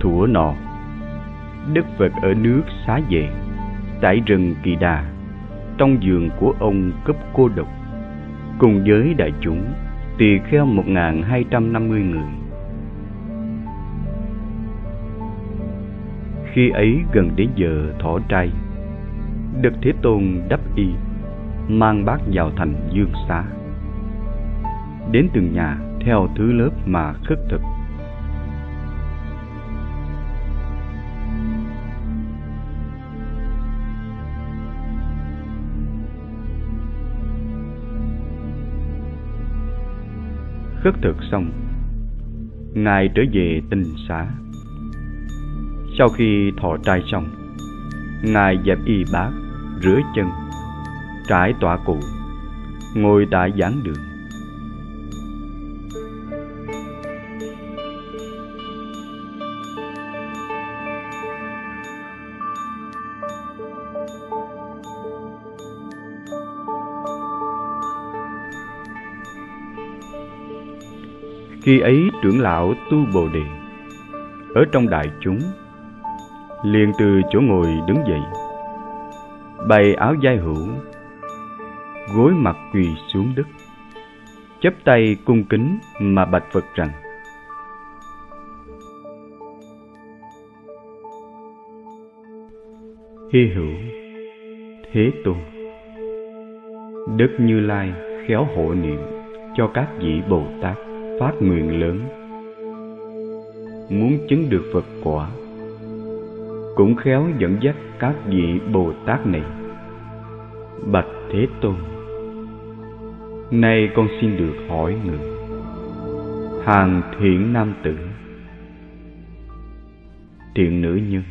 Thủa nọ. Đức Phật ở nước xá về Tại rừng Kỳ Đà, Trong giường của ông cấp cô độc. Cùng với đại chúng, Tỳ kheo 1250 người. Khi ấy gần đến giờ thọ trai, Đức Thế Tôn đắp y, Mang bác vào thành dương xá. Đến từng nhà theo thứ lớp mà khất thực. Khất thực xong, ngài trở về tinh xá. Sau khi thọ trai xong, ngài dẹp y bát, rửa chân, trải tọa cụ, ngồi tại giảng đường. Khi ấy trưởng lão tu Bồ Đề, Ở trong đại chúng, liền từ chỗ ngồi đứng dậy, Bày áo giai hữu, Gối mặt quỳ xuống đất, chắp tay cung kính mà bạch Phật rằng, Hy hữu Thế Tôn, Đức Như Lai khéo hộ niệm cho các vị Bồ Tát phát nguyện lớn. Muốn chứng được Phật quả, cũng khéo dẫn dắt các vị Bồ Tát này. Bạch Thế Tôn, nay con xin được hỏi người, hàng thiện nam tử, thiện nữ nhân,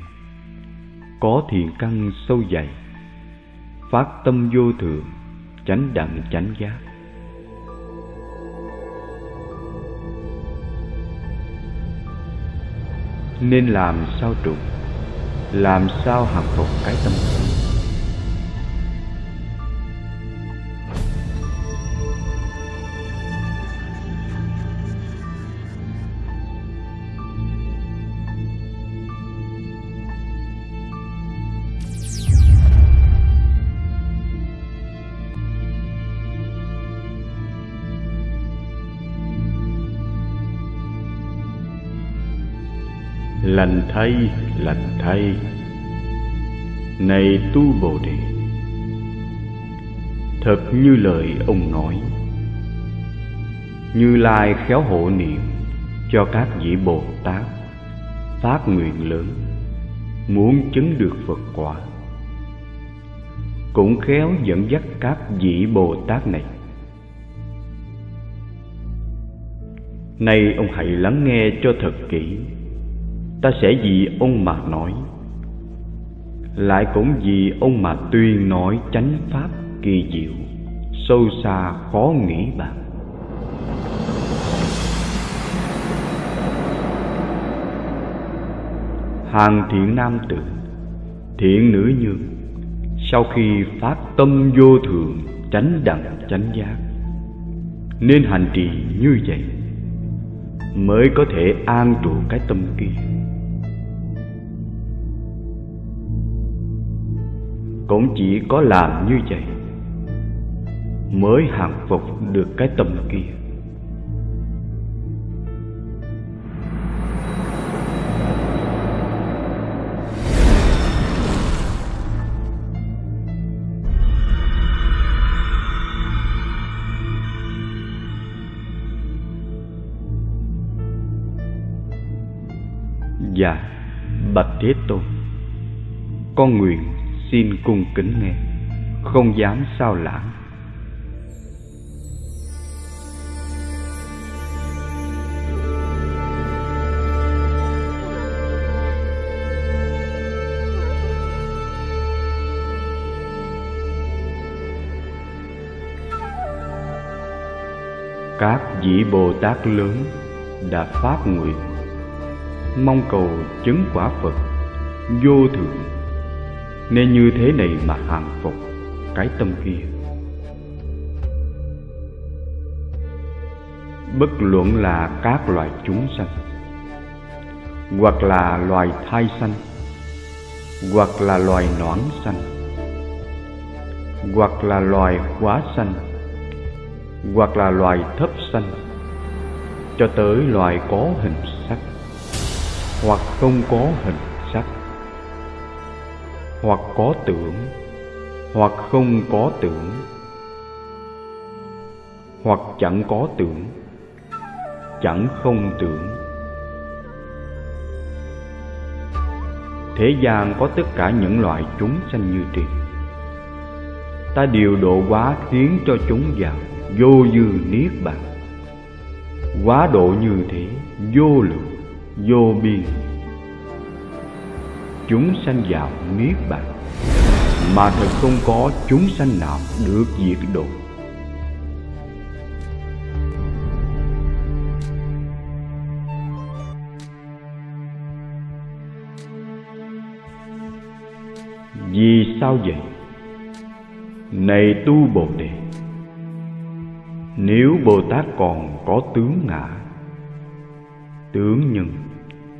có thiện căn sâu dày, phát tâm vô thượng chánh đặng chánh giác. Nên làm sao trụ làm sao hàng phục cái tâm? Lành thay lành thay. Này tu bồ đề, thật như lời ông nói, như lai khéo hộ niệm cho các vị bồ tát phát nguyện lớn, muốn chứng được phật quả. Cũng khéo dẫn dắt các vị bồ tát này. Nay ông hãy lắng nghe cho thật kỹ ta sẽ vì ông mà nói. Lại cũng vì ông mà tuyên nói chánh pháp kỳ diệu sâu xa khó nghĩ bàn. Hàng thiện nam tử thiện nữ như, sau khi phát tâm vô thường chánh đẳng chánh giác nên hành trì như vậy mới có thể an trụ cái tâm kia. Cũng chỉ có làm như vậy mới hàng phục được cái tâm kia. Và Bạch Thế Tôn, Con nguyện xin cung kính nghe. Không dám sao lãng. Các vị bồ tát lớn đã phát nguyện. Mong cầu chứng quả phật vô thượng nên như thế này mà hàng phục cái tâm kia. Bất luận là các loài chúng sanh hoặc là loài thai sanh, hoặc là loài nõn sanh, hoặc là loài quá sanh, hoặc là loài thấp sanh, cho tới loài có hình sắc hoặc không có hình. sắc hoặc có tưởng hoặc không có tưởng hoặc chẳng có tưởng chẳng không tưởng. Thế gian có tất cả những loại chúng sanh như thế, ta điều độ quá khiến cho chúng vào vô dư niết bàn. Quá độ như thế vô lượng vô biên chúng sanh vào niết bàn. Mà thật không có chúng sanh nào được diệt độ. Vì sao vậy? Này tu bồ đề, nếu bồ tát còn có tướng ngã, tướng nhân,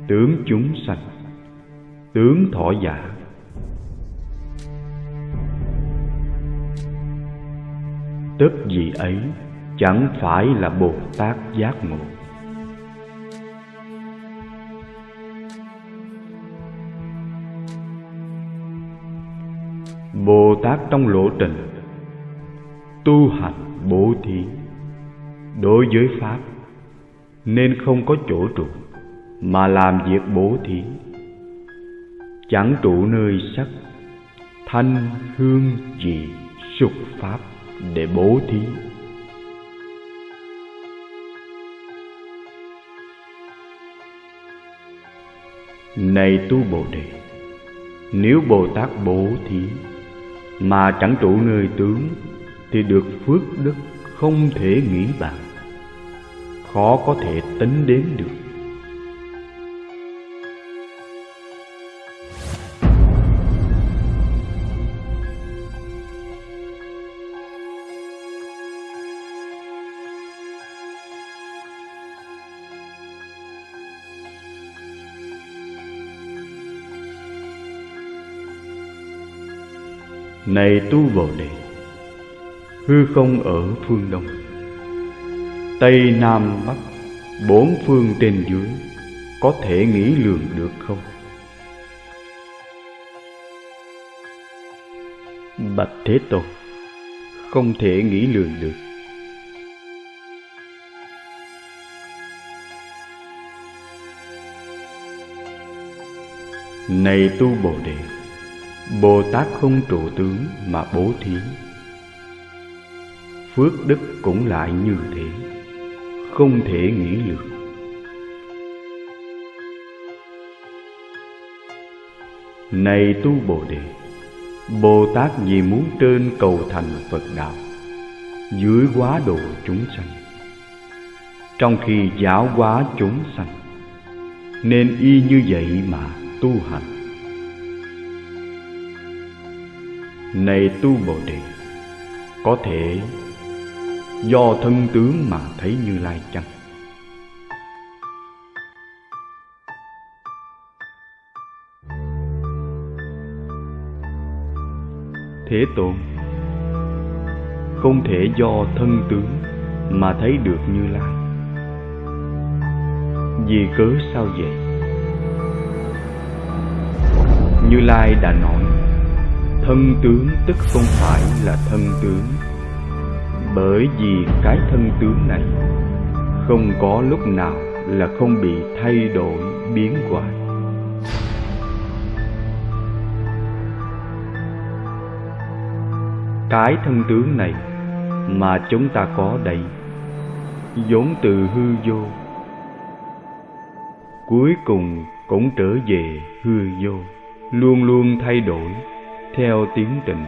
tướng chúng sanh tướng thọ giả. Tất gì ấy chẳng phải là bồ tát giác ngộ. Bồ tát trong lộ trình tu hành bố thí. Đối với pháp, nên không có chỗ trụ mà làm việc bố thí chẳng trụ nơi sắc, thanh hương vị sục pháp để bố thí. Này tu bồ đề, nếu bồ tát bố thí mà chẳng trụ nơi tướng thì được phước đức không thể nghĩ bàn, khó có thể tính đến được. Này tu Bồ Đề, Hư không ở phương Đông, Tây Nam Bắc, Bốn phương trên dưới, Có thể nghĩ lường được không? Bạch Thế Tôn, Không thể nghĩ lường được Này tu Bồ Đề Bồ Tát không trụ tướng mà bố thí. Phước đức cũng lại như thế, Không thể nghĩ lường. Này tu Bồ Đề, Bồ Tát vì muốn trên cầu thành Phật Đạo, Dưới quá độ chúng sanh. Trong khi giáo hóa chúng sanh, Nên y như vậy mà tu hành. Này tu Bồ Đề, Có thể do thân tướng mà thấy Như Lai chăng? Thế Tôn, Không thể do thân tướng mà thấy được Như Lai Vì cớ sao vậy? Như Lai đã nói Thân tướng tức không phải là thân tướng. Bởi vì cái thân tướng này Không có lúc nào là không bị thay đổi biến hoại Cái thân tướng này mà chúng ta có đây vốn từ hư vô, Cuối cùng cũng trở về hư vô, Luôn luôn thay đổi theo tiến tịnh,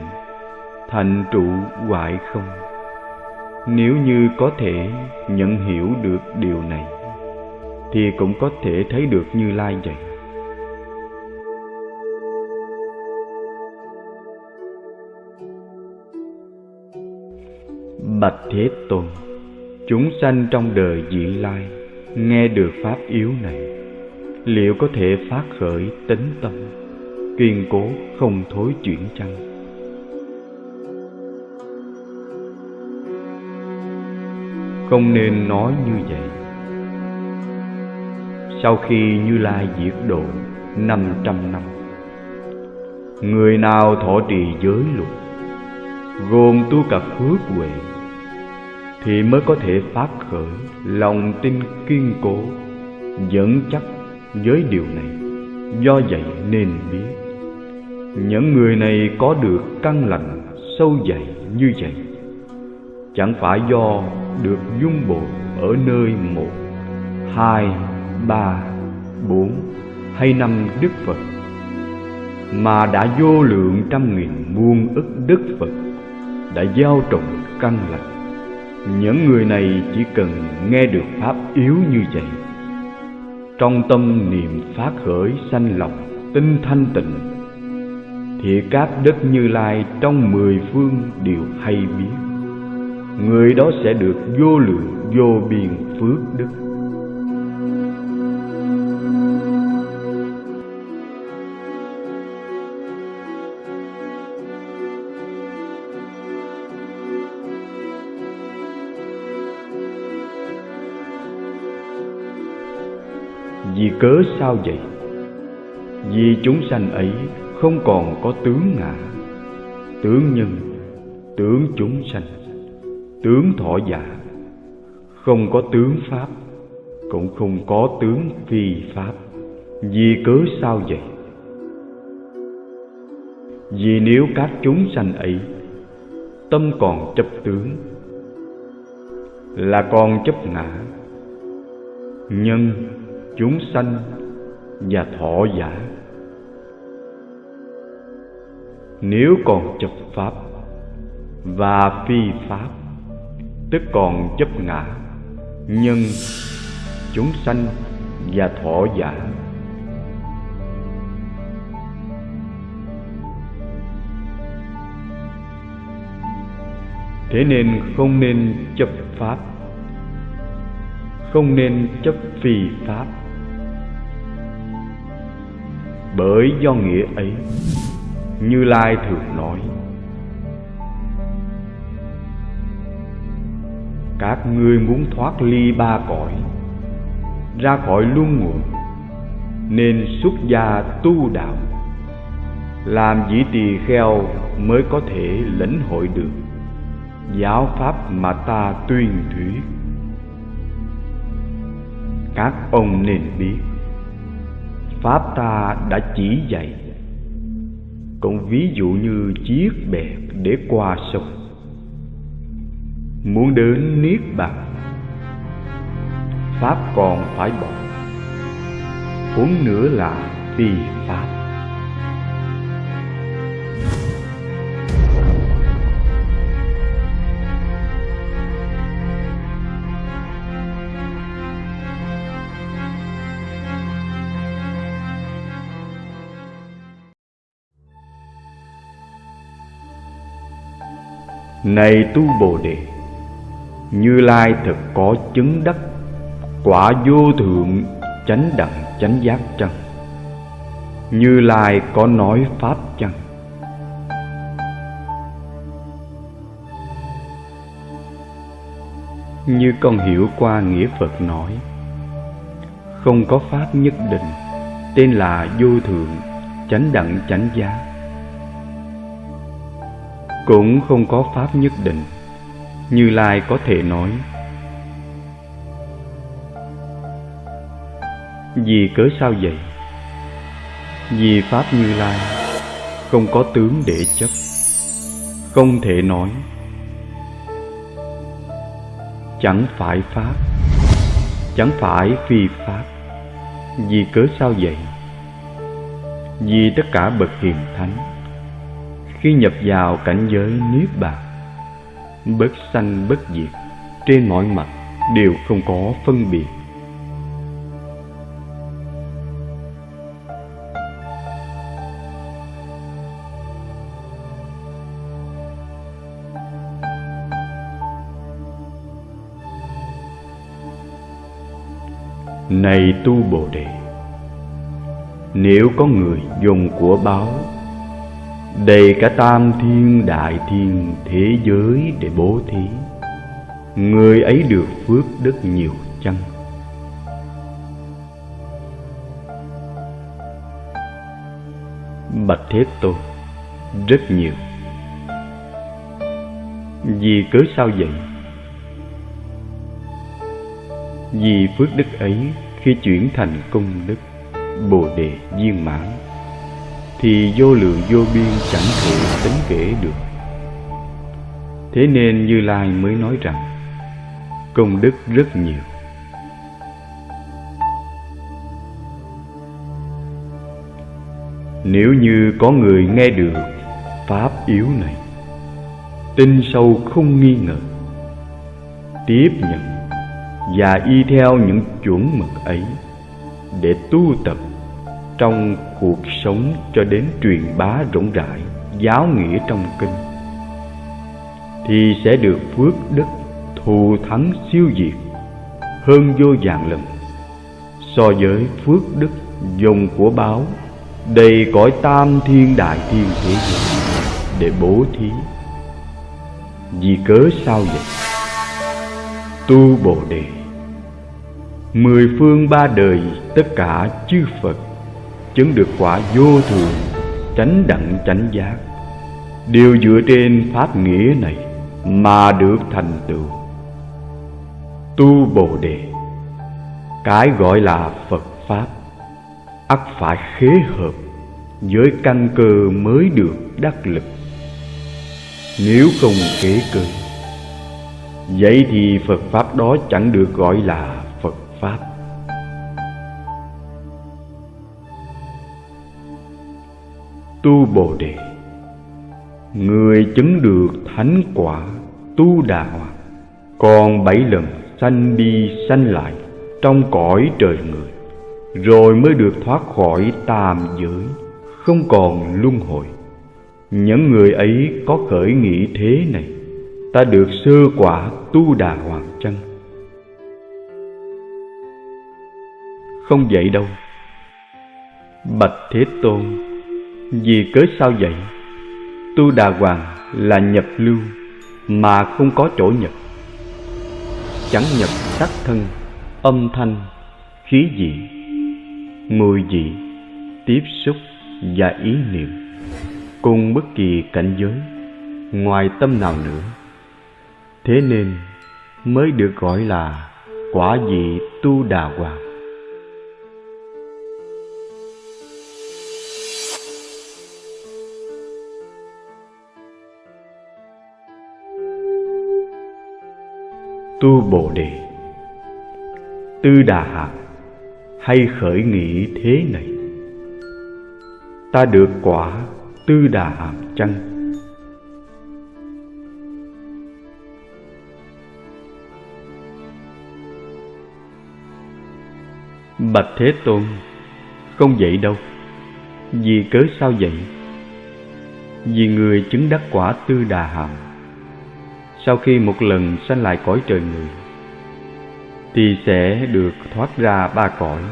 thành trụ hoại không? Nếu như có thể nhận hiểu được điều này, thì cũng có thể thấy được như lai vậy. Bạch thế tôn, chúng sanh trong đời dị lai nghe được pháp yếu này, liệu có thể phát khởi tính tâm? Kiên cố không thối chuyển chăng? Không nên nói như vậy. Sau khi như lai diệt độ năm trăm năm, người nào thọ trì giới luật, gồm tu cả phước huệ, thì mới có thể phát khởi lòng tin kiên cố, vững chắc với điều này. Do vậy nên biết những người này có được căn lành sâu dày như vậy, chẳng phải do được dung bồi ở nơi một, hai, ba, bốn hay năm đức phật, mà đã vô lượng trăm nghìn muôn ức đức phật đã giao trồng căn lành. Những người này chỉ cần nghe được pháp yếu như vậy, trong tâm niệm phát khởi sanh lòng tinh thanh tịnh thì các đất như lai trong mười phương đều hay biết người đó sẽ được vô lượng, vô biên phước đức Vì cớ sao vậy? Vì chúng sanh ấy không còn có tướng ngã, tướng nhân, tướng chúng sanh, tướng thọ giả, không có tướng pháp, cũng không có tướng phi pháp. Vì cớ sao vậy? Vì nếu các chúng sanh ấy tâm còn chấp tướng là còn chấp ngã nhân chúng sanh và thọ giả nếu còn chấp pháp và phi pháp, tức còn chấp ngã, nhân chúng sanh và thọ giả. Thế nên không nên chấp pháp, không nên chấp phi pháp. Bởi do nghĩa ấy như lai thường nói, các ngươi muốn thoát ly ba cõi, ra khỏi luân nguồn, nên xuất gia tu đạo. Làm dĩ tỳ kheo mới có thể lĩnh hội được giáo pháp mà ta tuyên thuyết. Các ông nên biết, pháp ta đã chỉ dạy cũng ví dụ như chiếc bè để qua sông. Muốn đến niết bàn, pháp còn phải bỏ. Huống nữa là phi pháp. Này tu Bồ Đề, Như Lai thật có chứng đắc, Quả vô thượng chánh đẳng chánh giác chăng? Như Lai có nói Pháp chăng? Như con hiểu qua nghĩa Phật nói, Không có Pháp nhất định, Tên là vô thượng chánh đẳng chánh giác cũng không có pháp nhất định, như lai có thể nói. Vì cớ sao vậy? Vì pháp như lai không có tướng để chấp, không thể nói. Chẳng phải pháp, chẳng phải phi pháp. Vì cớ sao vậy? Vì tất cả bậc hiền thánh khi nhập vào cảnh giới niết bàn. Bất sanh, bất diệt, trên mọi mặt đều không có phân biệt. Này tu bồ đề, Nếu có người dùng của báo Đầy cả tam thiên, đại thiên, thế giới để bố thí Người ấy được phước đức nhiều chăng? Bạch Thế Tôn, Rất nhiều Vì cớ sao vậy? Vì phước đức ấy khi chuyển thành công đức, Bồ đề viên mãn thì vô lượng vô biên chẳng thể tính kể được. Thế nên Như Lai mới nói rằng, Công đức rất nhiều. Nếu như có người nghe được Pháp yếu này, Tin sâu không nghi ngờ, Tiếp nhận Và y theo những chuẩn mực ấy Để tu tập trong cuộc sống cho đến truyền bá rộng rãi, Giáo nghĩa trong kinh, Thì sẽ được phước đức thù thắng siêu diệt, Hơn vô vàng lần. So với phước đức dùng của báo, đầy cõi tam thiên đại thiên thế giới để bố thí. Vì cớ sao vậy? Tu bồ đề, mười phương ba đời tất cả chư phật chứng được quả vô thường chánh đặng chánh giác. Đều dựa trên pháp nghĩa này mà được thành tựu. Tu bồ đề, cái gọi là phật pháp, ắt phải khế hợp với căn cơ mới được đắc lực. Nếu không kế cơ, vậy thì phật pháp đó chẳng được gọi là phật pháp. Tu bồ đề. Người chứng được thánh quả tu đà hòa còn bảy lần sanh đi sanh lại trong cõi trời người, rồi mới được thoát khỏi tam giới, không còn luân hồi. Những người ấy có khởi nghĩ thế này, ta được sơ quả tu đà hoàng chân không vậy đâu. Bạch thế tôn vì cớ sao vậy? Tu đà hoàng là nhập lưu mà không có chỗ nhập. Chẳng nhập sắc thân, âm thanh, khí vị, mùi vị, tiếp xúc và ý niệm cùng bất kỳ cảnh giới ngoài tâm nào nữa. Thế nên mới được gọi là quả vị tu đà hoàng. Tu bồ đề. Tư đà hạt, hay khởi nghĩ thế này. Ta được quả tư đà hàm chăng? Bạch thế tôn, không vậy đâu. Vì cớ sao vậy vì người chứng đắc quả tư đà hàm sau khi một lần sanh lại cõi trời người, thì sẽ được thoát ra ba cõi.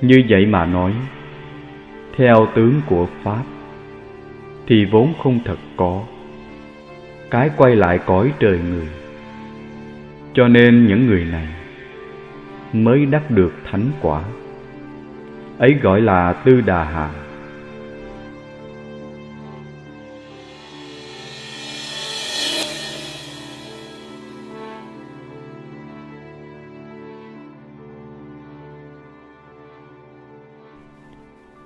Như vậy mà nói, theo tướng của pháp, thì vốn không thật có, cái quay lại cõi trời người. Cho nên những người này mới đắc được thánh quả. Ấy gọi là tư đà hàm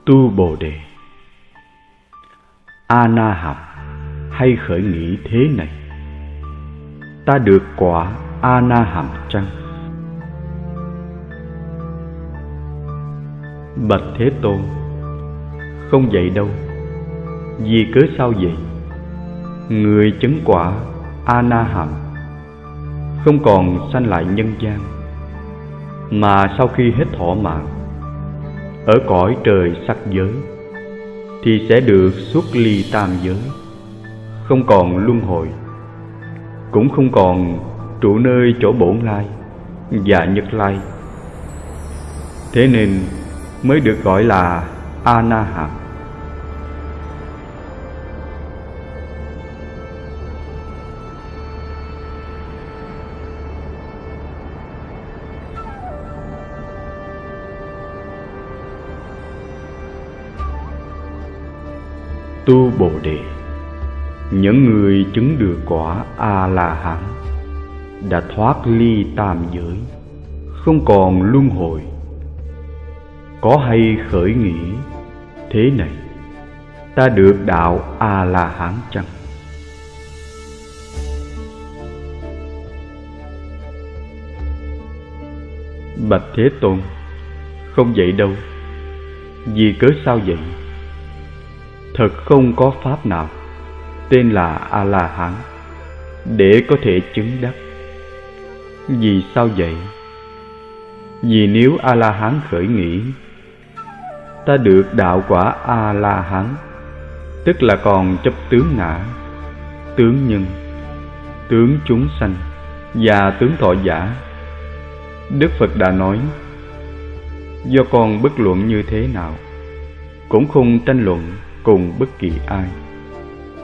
tu bồ đề. A na hàm hay khởi nghĩ thế này. Ta được quả a na hàm chăng? Bạch thế tôn, không vậy đâu. Vì cớ sao vậy? Người chứng quả a na hàm không còn sanh lại nhân gian, mà sau khi hết thọ mạng ở cõi trời sắc giới, thì sẽ được xuất ly tam giới, không còn luân hồi, cũng không còn trụ nơi chỗ bổn lai và nhật lai. Thế nên mới được gọi là a tu bồ đề. Những người chứng được quả a la hán đã thoát ly tam giới, không còn luân hồi. Có hay khởi nghĩ thế này, ta được đạo a la hán chăng? Bạch thế tôn, không vậy đâu. Vì cớ sao vậy thật không có pháp nào. Tên là a la hán để có thể chứng đắc. Vì sao vậy? Vì nếu a la hán khởi nghĩ, ta được đạo quả a la hán tức là còn chấp tướng ngã, tướng nhân, tướng chúng sanh và tướng thọ giả. Đức phật đã nói, do con bất luận như thế nào, cũng không tranh luận cùng bất kỳ ai,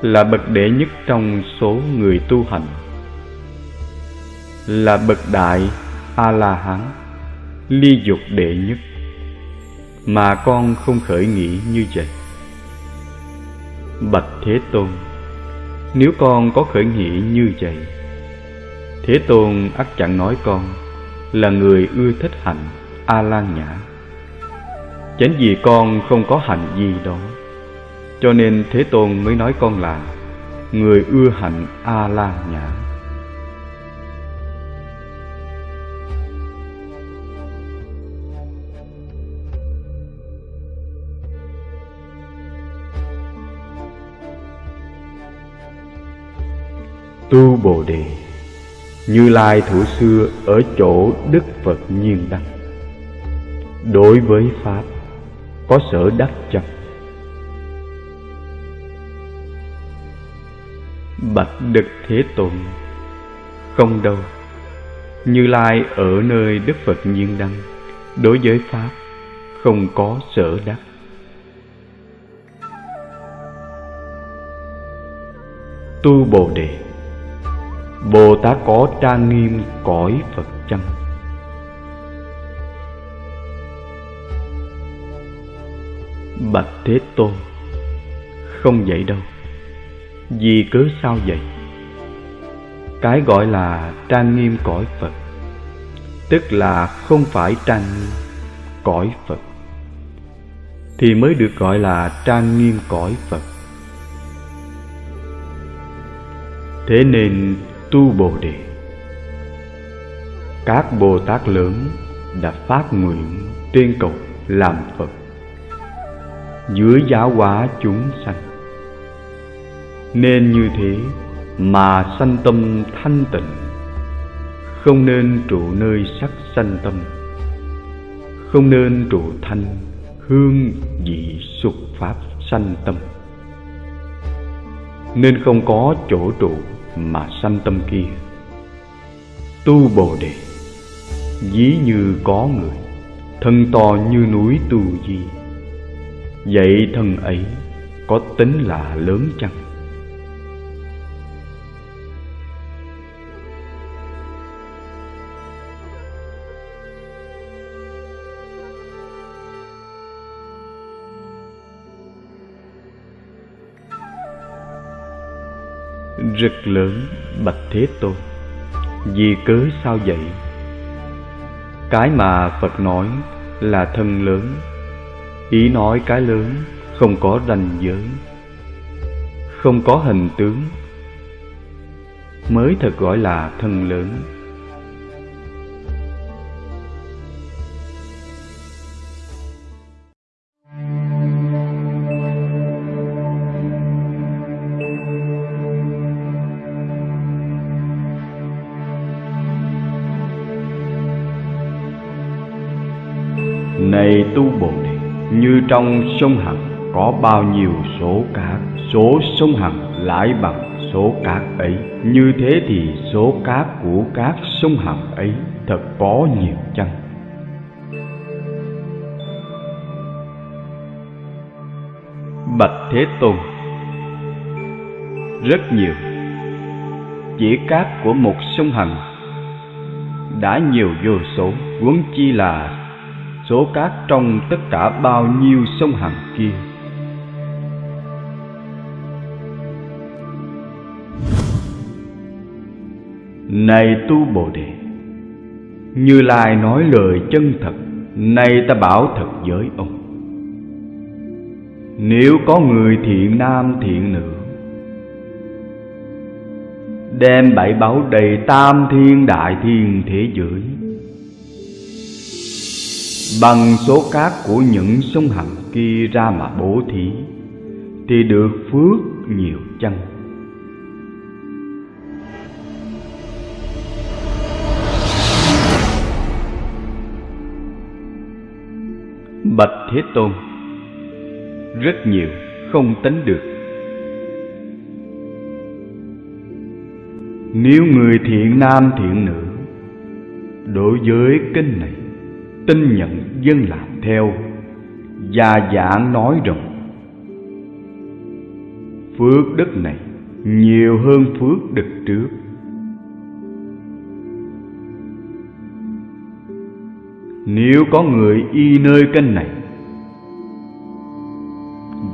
là bậc đệ nhất trong số người tu hành, là bậc đại a la hán ly dục đệ nhất, mà con không khởi nghĩ như vậy. Bạch thế tôn, nếu con có khởi nghĩ như vậy, thế tôn ắt chẳng nói con là người ưa thích hạnh a la nhã chánh vì con không có hành gì đó cho nên Thế Tôn mới nói con là Người ưa hạnh A-la nhã Tu Bồ Đề, Như Lai thủ xưa ở chỗ Đức Phật nhiên đăng. Đối với Pháp, có sở đắc chăng Bạch Đức Thế Tôn. Không đâu, Như Lai ở nơi Đức Phật nhiên đăng, Đối với Pháp Không có sở đắc. Tu Bồ Đề. Bồ Tát có trang nghiêm cõi Phật chăng? Bạch Thế Tôn, Không vậy đâu vì cớ sao vậy? Cái gọi là trang nghiêm cõi Phật, Tức là không phải trang nghiêm cõi Phật, Thì mới được gọi là trang nghiêm cõi Phật Thế nên tu Bồ Đề, Các Bồ Tát lớn đã phát nguyện tuyên cầu làm Phật, Dưới giáo hóa chúng sanh nên như thế mà sanh tâm thanh tịnh. Không nên trụ nơi sắc sanh tâm. Không nên trụ thanh hương vị sục pháp sanh tâm. Nên không có chỗ trụ mà sanh tâm kia. Tu Bồ Đề dí như có người, Thân to như núi tu di. Vậy thân ấy có tính là lớn chăng? Rất lớn, bạch thế tôn. Vì cớ sao vậy? Cái mà phật nói là thân lớn. Ý nói cái lớn không có ranh giới, không có hình tướng. Mới thật gọi là thân lớn. Này tu Bồ Đề Như trong sông Hằng, có bao nhiêu số cát Số sông Hằng lại bằng số cát ấy. Như thế thì số cát của các sông Hằng ấy Thật có nhiều chăng? Bạch Thế Tôn, Rất nhiều. Chỉ cát của một sông Hằng Đã nhiều vô số. Huống chi là Số cát trong tất cả bao nhiêu sông Hằng kia Này tu Bồ Đề, Như Lai nói lời chân thật, Nay ta bảo thật với ông. Nếu có người thiện nam thiện nữ, Đem bảy báu đầy tam thiên đại thiên thế giới Bằng số cát của những sông hằng kia ra mà bố thí, Thì được phước nhiều chăng? Bạch Thế Tôn, Rất nhiều không tính được. Nếu người thiện nam thiện nữ, Đối với kinh này Tin nhận dân làm theo Và giảng nói rằng Phước đất này nhiều hơn phước đất trước. Nếu có người y nơi kênh này,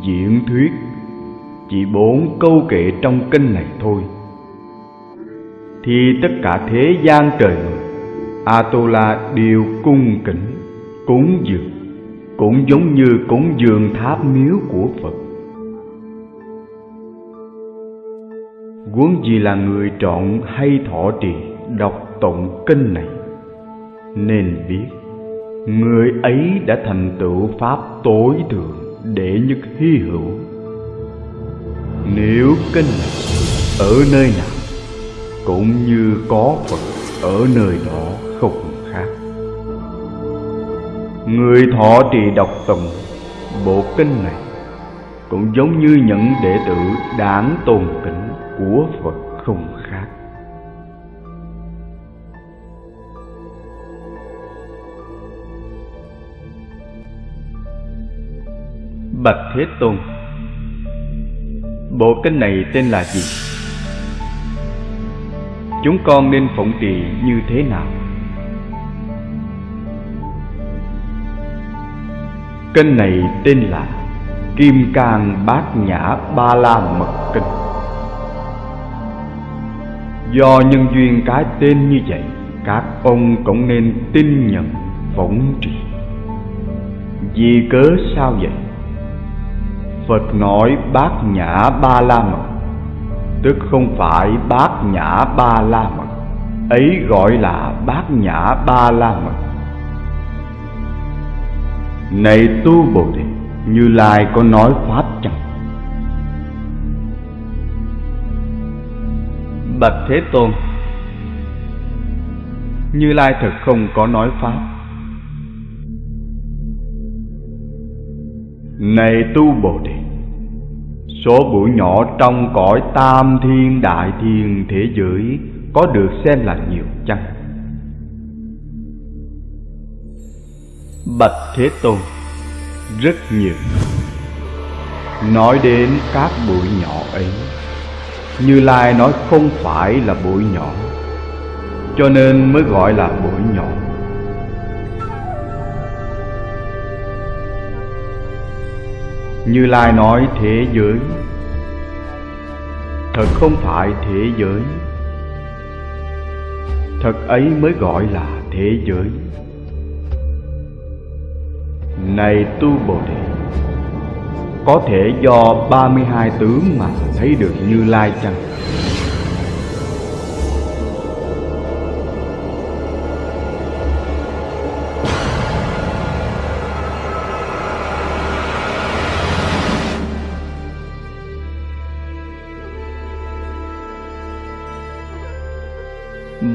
Diễn thuyết Chỉ bốn câu kệ trong kinh này thôi, Thì tất cả thế gian trời người Atula đều cung kính, Cúng dường, Cũng giống như cúng dường tháp miếu của Phật. Huống gì là người trọn hay thọ trì Đọc tụng kinh này, Nên biết Người ấy đã thành tựu Pháp tối thượng để nhất hy hữu. Nếu kinh này ở nơi nào, Cũng như có Phật ở nơi đó không khác Người thọ trì đọc tụng bộ kinh này Cũng giống như những đệ tử đáng tôn kính của Phật không khác Bạch Thế Tôn, Bộ kinh này tên là gì? Chúng con nên phụng trì như thế nào? Kênh này tên là Kim Cang Bát Nhã Ba La Mật Kinh. Do nhân duyên cái tên như vậy, Các ông cũng nên tin nhận phỏng trì Vì cớ sao vậy? Phật nói bát nhã ba la mật, Tức không phải bát nhã ba la mật, Ấy gọi là bát nhã ba la mật. Này tu Bồ Đề Như Lai có nói Pháp chăng? Bạch Thế Tôn Như Lai thật không có nói Pháp Này tu Bồ Đề Số bụi nhỏ trong cõi tam thiên đại thiên thế giới Có được xem là nhiều chăng? Bạch Thế Tôn. Rất nhiều Nói đến các bụi nhỏ ấy, Như Lai nói không phải là bụi nhỏ, Cho nên mới gọi là bụi nhỏ. Như Lai nói thế giới, Thật không phải thế giới. Thật ấy mới gọi là thế giới. Này tu Bồ Đề, Có thể do 32 tướng mà thấy được Như Lai chăng?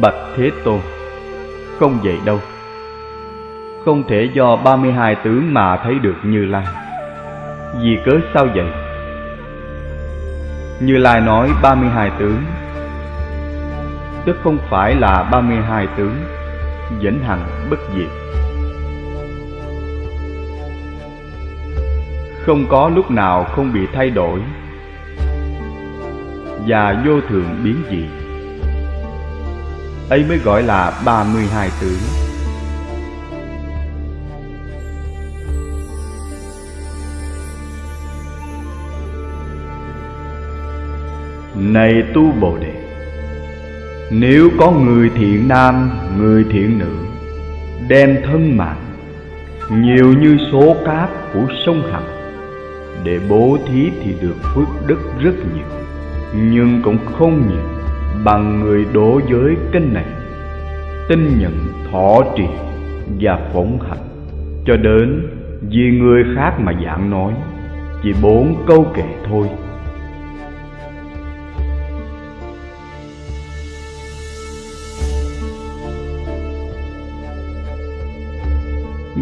Bạch Thế Tôn, Không vậy đâu không thể do 32 tướng mà thấy được Như Lai. Vì cớ sao vậy? Như Lai nói 32 tướng Tức không phải là 32 tướng Vĩnh hằng bất diệt. Không có lúc nào không bị thay đổi. Và vô thường biến dị. Ấy mới gọi là ba mươi hai tướng này tu bồ đề, nếu có người thiện nam, người thiện nữ, đem thân mạng, nhiều như số cát của sông hằng, để bố thí thì được phước đức rất nhiều, nhưng cũng không nhiều bằng người đổ giới kênh này, tin nhận thọ trì và phóng hành. Cho đến vì người khác mà giảng nói, chỉ bốn câu kệ thôi.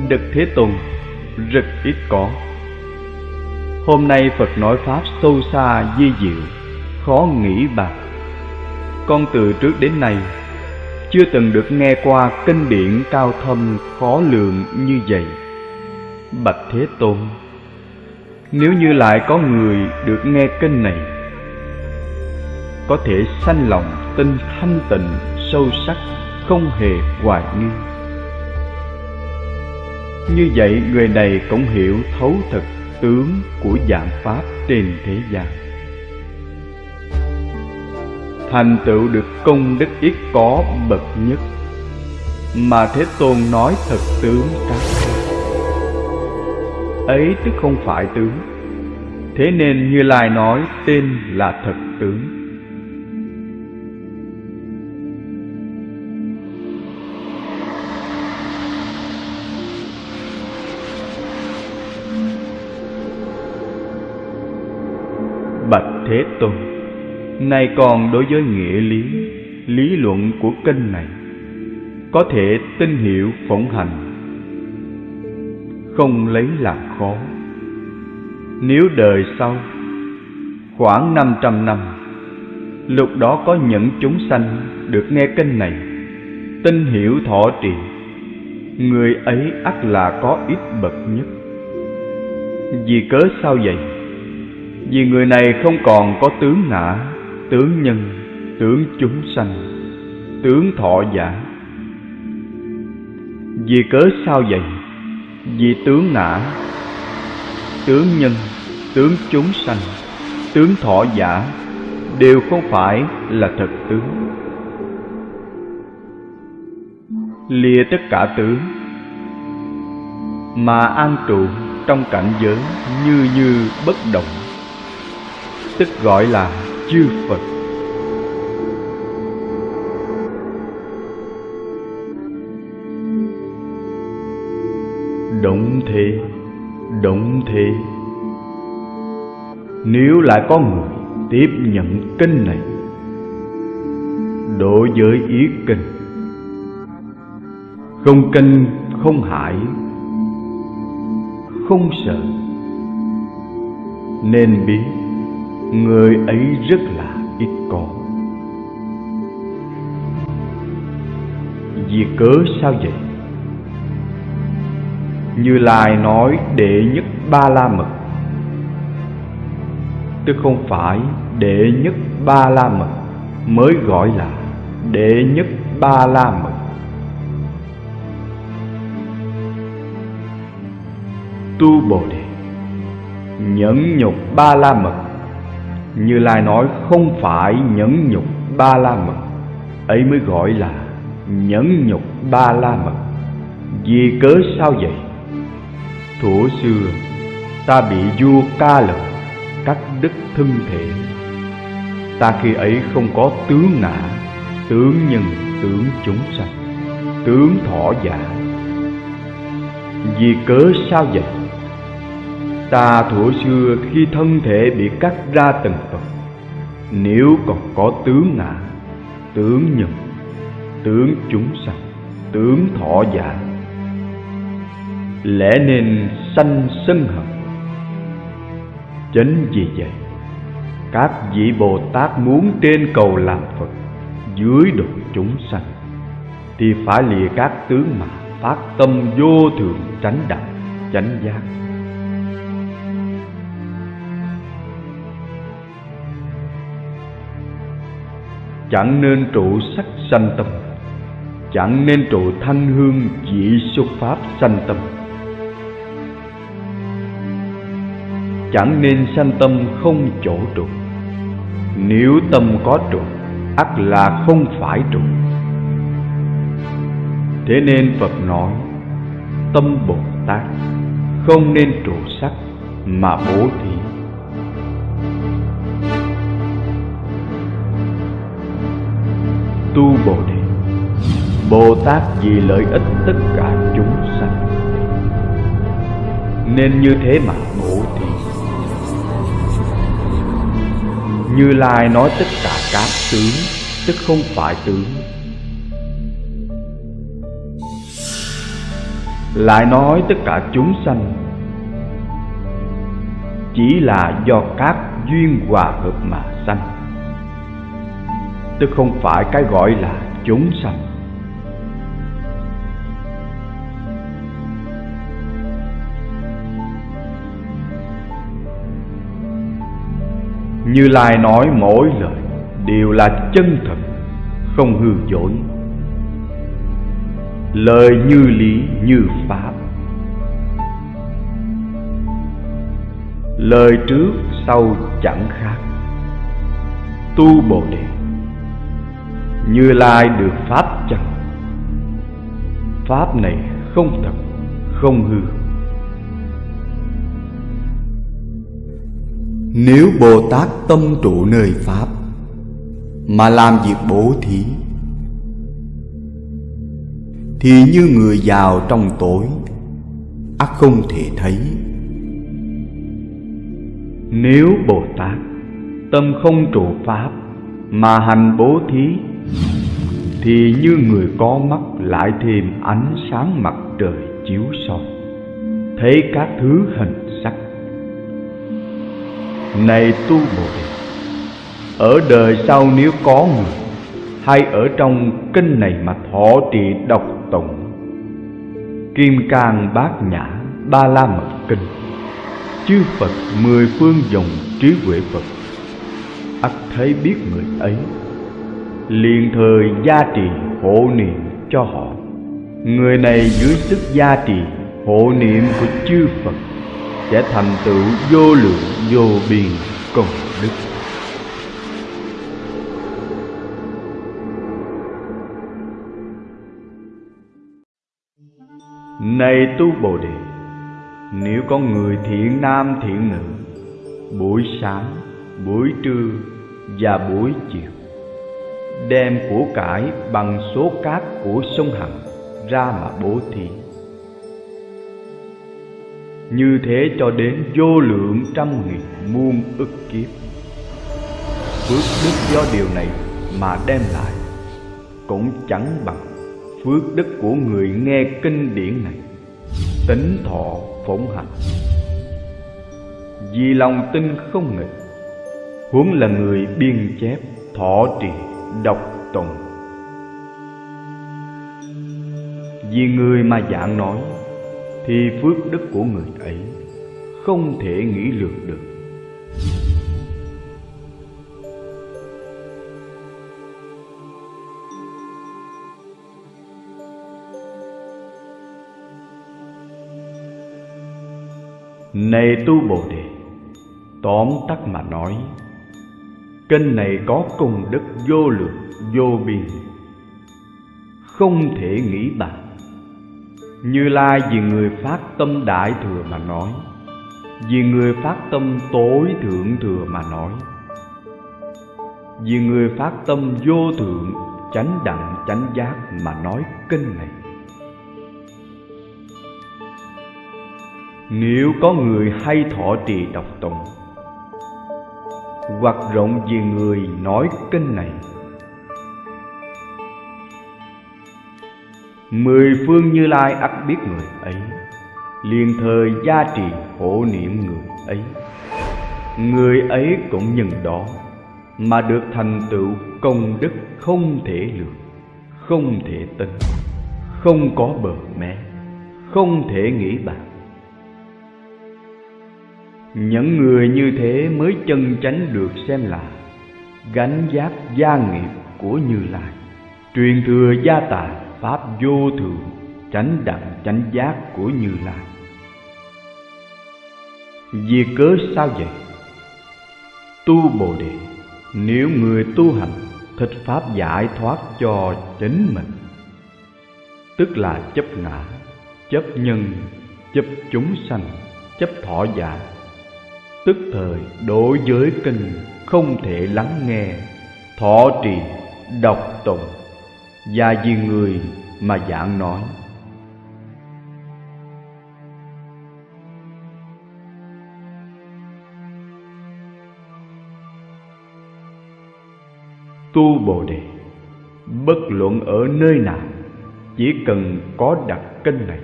Đức Thế Tôn, rất ít có. Hôm nay Phật nói Pháp sâu xa, di diệu, Khó nghĩ bạc Con từ trước đến nay, Chưa từng được nghe qua kinh điển cao thâm, khó lường như vậy. Bạch Thế Tôn, Nếu như lại có người được nghe kinh này, Có thể sanh lòng, tin thanh tịnh, sâu sắc, Không hề hoài nghi như vậy, người này cũng hiểu thấu thực tướng của dạng Pháp trên thế gian. Thành tựu được công đức ít có bậc nhất, Mà Thế Tôn nói thật tướng các Ấy tức không phải tướng, Thế nên Như Lai nói tên là thật tướng. Thế Tôn. Này còn đối với nghĩa lý Lý luận của kinh này, Có thể tin hiểu phỏng hành, Không lấy làm khó. Nếu đời sau, Khoảng 500 năm, Lúc đó có những chúng sanh Được nghe kinh này, Tin hiểu thọ trì, Người ấy ắt là có ít bậc nhất. Vì cớ sao vậy? Vì người này không còn có tướng ngã, tướng nhân, tướng chúng sanh, tướng thọ giả. Vì cớ sao vậy? Vì tướng ngã, tướng nhân, tướng chúng sanh, tướng thọ giả đều không phải là thật tướng. Lìa tất cả tướng mà an trụ trong cảnh giới như như bất động tức gọi là chư Phật. Động thế, động thế Nếu lại có người tiếp nhận kinh này Đối với ý kinh Không kinh, không hại Không sợ Nên biết người ấy rất là ít có. Vì cớ sao vậy? Như lai nói, đệ nhất ba la mật tức không phải đệ nhất ba la mật mới gọi là đệ nhất ba la mật tu bồ đề, nhẫn nhục ba la mật như Lai nói, không phải nhẫn nhục ba la mật Ấy mới gọi là nhẫn nhục ba la mật Vì cớ sao vậy? Thủa xưa, ta bị vua ca lợi, Cắt đứt thân thể Ta khi ấy không có tướng ngã Tướng nhân, tướng chúng sanh, Tướng thọ giả Vì cớ sao vậy? Ta thuở xưa khi thân thể bị cắt ra từng phần Nếu còn có tướng ngã, tướng nhân, tướng chúng sanh, tướng thọ giả Lẽ nên sanh sân hận. Chính vì vậy Các vị Bồ Tát muốn trên cầu làm Phật Dưới độ chúng sanh Thì phải lìa các tướng mà Phát tâm vô thường tránh đạo, chánh giác. Chẳng nên trụ sắc sanh tâm. Chẳng nên trụ thanh hương dị xuất pháp sanh tâm. Chẳng nên sanh tâm không chỗ trụ. Nếu tâm có trụ, ắt là không phải trụ. Thế nên phật nói, tâm bồ tát, không nên trụ sắc mà bố thí. Tu bồ đề. Bồ tát vì lợi ích tất cả chúng sanh. Nên như thế mà ngộ thiền như lai nói tất cả các tướng, tức không phải tướng. Lại nói tất cả chúng sanh chỉ là do các duyên hòa hợp mà sanh tức không phải cái gọi là chúng sanh. Như lai nói mỗi lời đều là chân thật, không hư dối. Lời như lý, như pháp. Lời trước, sau chẳng khác. Tu bồ đề như lai được pháp chẳng pháp này không thật không hư. Nếu bồ tát tâm trụ nơi pháp mà làm việc bố thí thì như người giàu trong tối ắt không thể thấy. Nếu bồ tát tâm không trụ pháp mà hành bố thí thì như người có mắt lại thêm ánh sáng mặt trời chiếu soi. Thấy các thứ hình sắc. Này tu bồ đề, ở đời sau nếu có người, hay ở trong kinh này mà thọ trì đọc tụng. Kim cang bát nhã ba la mật kinh, chư phật mười phương dùng trí huệ phật. Ắt thấy biết người ấy liền thời gia trì hộ niệm cho họ. Người này dưới sức gia trì, hộ niệm của chư phật sẽ thành tựu vô lượng, vô biên công đức. Này tu bồ đề, nếu có người thiện nam thiện nữ, buổi sáng, buổi trưa và buổi chiều đem của cải bằng số cát của sông Hằng ra mà bố thí. Như thế cho đến vô lượng trăm nghìn muôn ức kiếp. Phước đức do điều này mà đem lại, cũng chẳng bằng phước đức của người nghe kinh điển này, tính thọ phóng hành vì lòng tin không nghịch, huống là người biên chép, thọ trì độc tùng. Vì người mà dạng nói, thì phước đức của người ấy không thể nghĩ lược được. Này tu bồ đề, tóm tắt mà nói Kinh này có công đức vô lượng, vô biên. Không thể nghĩ bàn Như Lai vì người phát tâm đại thừa mà nói, Vì người phát tâm tối thượng thừa mà nói, Vì người phát tâm vô thượng, chánh đặng chánh giác mà nói kinh này. Nếu có người hay thọ trì đọc tụng hoặc rộng về người nói kinh này. Mười phương Như Lai ắt biết người ấy, liền thời gia trì hộ niệm người ấy. Người ấy cũng nhân đó, Mà được thành tựu công đức không thể lường, Không thể tin, Không có bờ mé, Không thể nghĩ bàn những người như thế mới chân chánh được xem là gánh giáp gia nghiệp của Như Lai Truyền thừa gia tài, Pháp vô thường Chánh đặng chánh giác của Như Lai Vì cớ sao vậy? Tu Bồ Đề, Nếu người tu hành, Thích Pháp giải thoát cho chính mình, Tức là chấp ngã, Chấp nhân, Chấp chúng sanh, Chấp thọ giả Tức thời đối với kinh Không thể lắng nghe, Thọ trì, Đọc tụng. Và vì người mà giảng nói. Tu bồ đề, bất luận ở nơi nào, chỉ cần có đặt kinh này,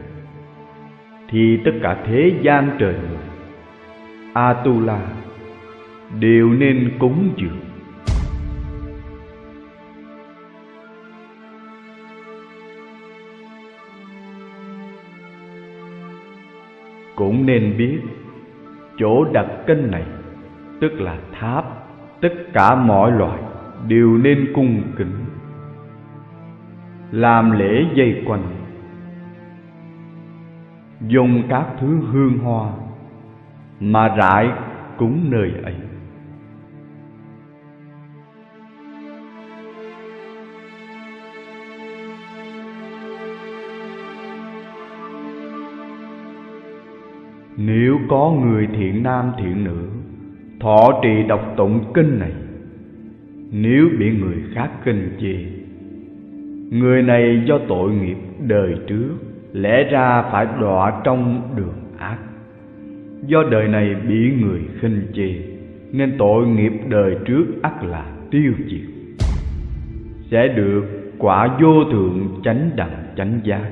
thì tất cả thế gian trời người atula. Đều nên cúng dường. Cũng nên biết, chỗ đặt kênh này, tức là tháp, tất cả mọi loại đều nên cung kính. Làm lễ dây quanh. Dùng các thứ hương hoa mà rải cúng nơi ấy. Nếu có người thiện nam thiện nữ, thọ trì đọc tụng kinh này, nếu bị người khác kinh chê, Người này do tội nghiệp đời trước, Lẽ ra phải đọa trong đường. Do đời này bị người khinh chê, Nên tội nghiệp đời trước ắt là tiêu diệt. Sẽ được quả vô thượng chánh đẳng chánh giác,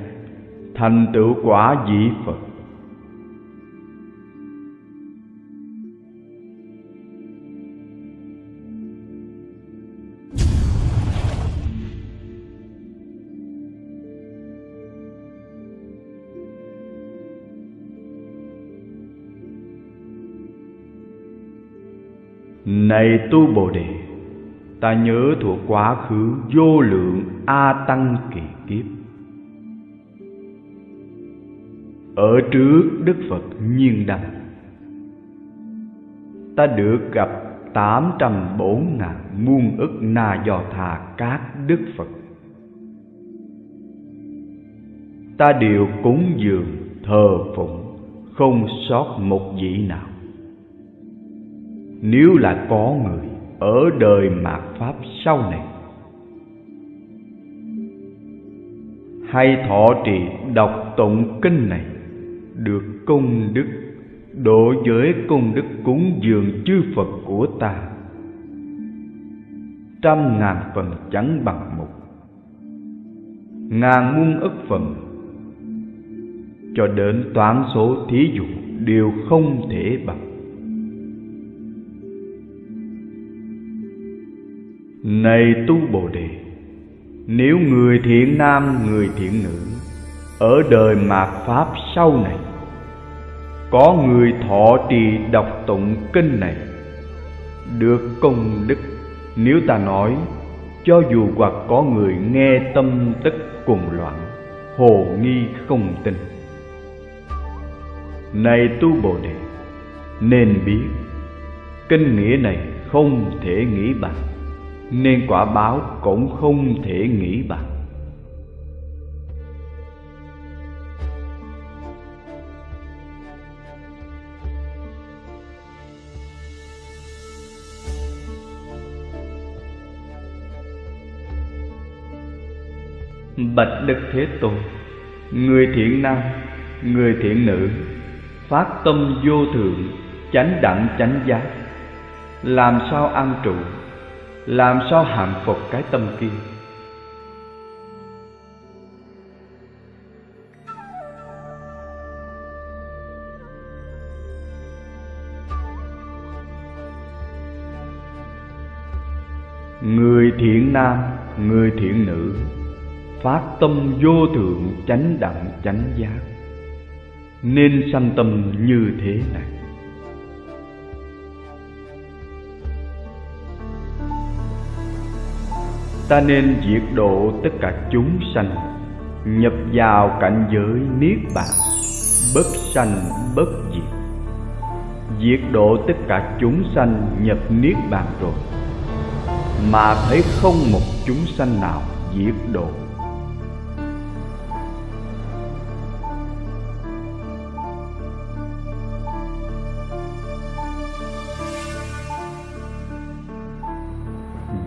Thành tựu quả dĩ Phật. Này tu Bồ Đề, Ta nhớ thuộc quá khứ vô lượng A Tăng kỳ kiếp. Ở trước Đức Phật nhiên đăng, Ta được gặp tám trăm bốn ngàn muôn ức na do thà các Đức Phật. Ta đều cúng dường thờ phụng, Không sót một vị nào nếu là có người ở đời mạt pháp sau này, hay thọ trì đọc tụng kinh này được công đức đối với công đức cúng dường chư Phật của ta, trăm ngàn phần chẳng bằng một, ngàn muôn ức phần, cho đến toán số thí dụ đều không thể bằng. Này tu Bồ Đề, Nếu người thiện nam, người thiện nữ, Ở đời mạt Pháp sau này, Có người thọ trì đọc tụng kinh này, Được công đức, Nếu ta nói, Cho dù hoặc có người nghe tâm tức cùng loạn, Hồ nghi không tin. Này tu Bồ Đề, Nên biết, Kinh nghĩa này không thể nghĩ bằng nên quả báo cũng không thể nghĩ bằng. Bạch Đức Thế Tôn Người thiện nam, người thiện nữ Phát tâm vô thượng, chánh đẳng chánh giác Làm sao an trụ? Làm sao hạnh phục cái tâm kia? Người thiện nam, người thiện nữ Phát tâm vô thượng chánh đẳng chánh giác Nên sanh tâm như thế này. Ta nên diệt độ tất cả chúng sanh, Nhập vào cảnh giới Niết Bàn, Bất sanh, bất diệt. Diệt độ tất cả chúng sanh, nhập Niết Bàn rồi. Mà thấy không một chúng sanh nào diệt độ.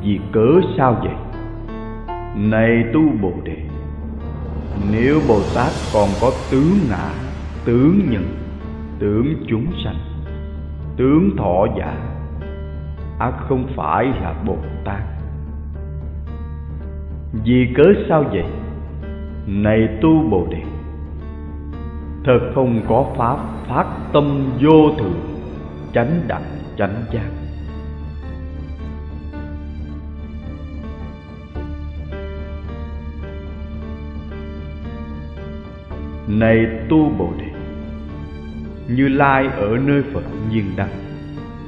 Vì cớ sao vậy? Này tu Bồ Đề Nếu Bồ Tát còn có tướng ngã, tướng nhân, tướng chúng sanh, tướng thọ giả ác không phải là Bồ Tát Vì cớ sao vậy? Này tu Bồ Đề Thật không có Pháp phát tâm vô thường Chánh đẳng chánh giác Này tu Bồ Đề, Như Lai ở nơi Phật nhiên đăng,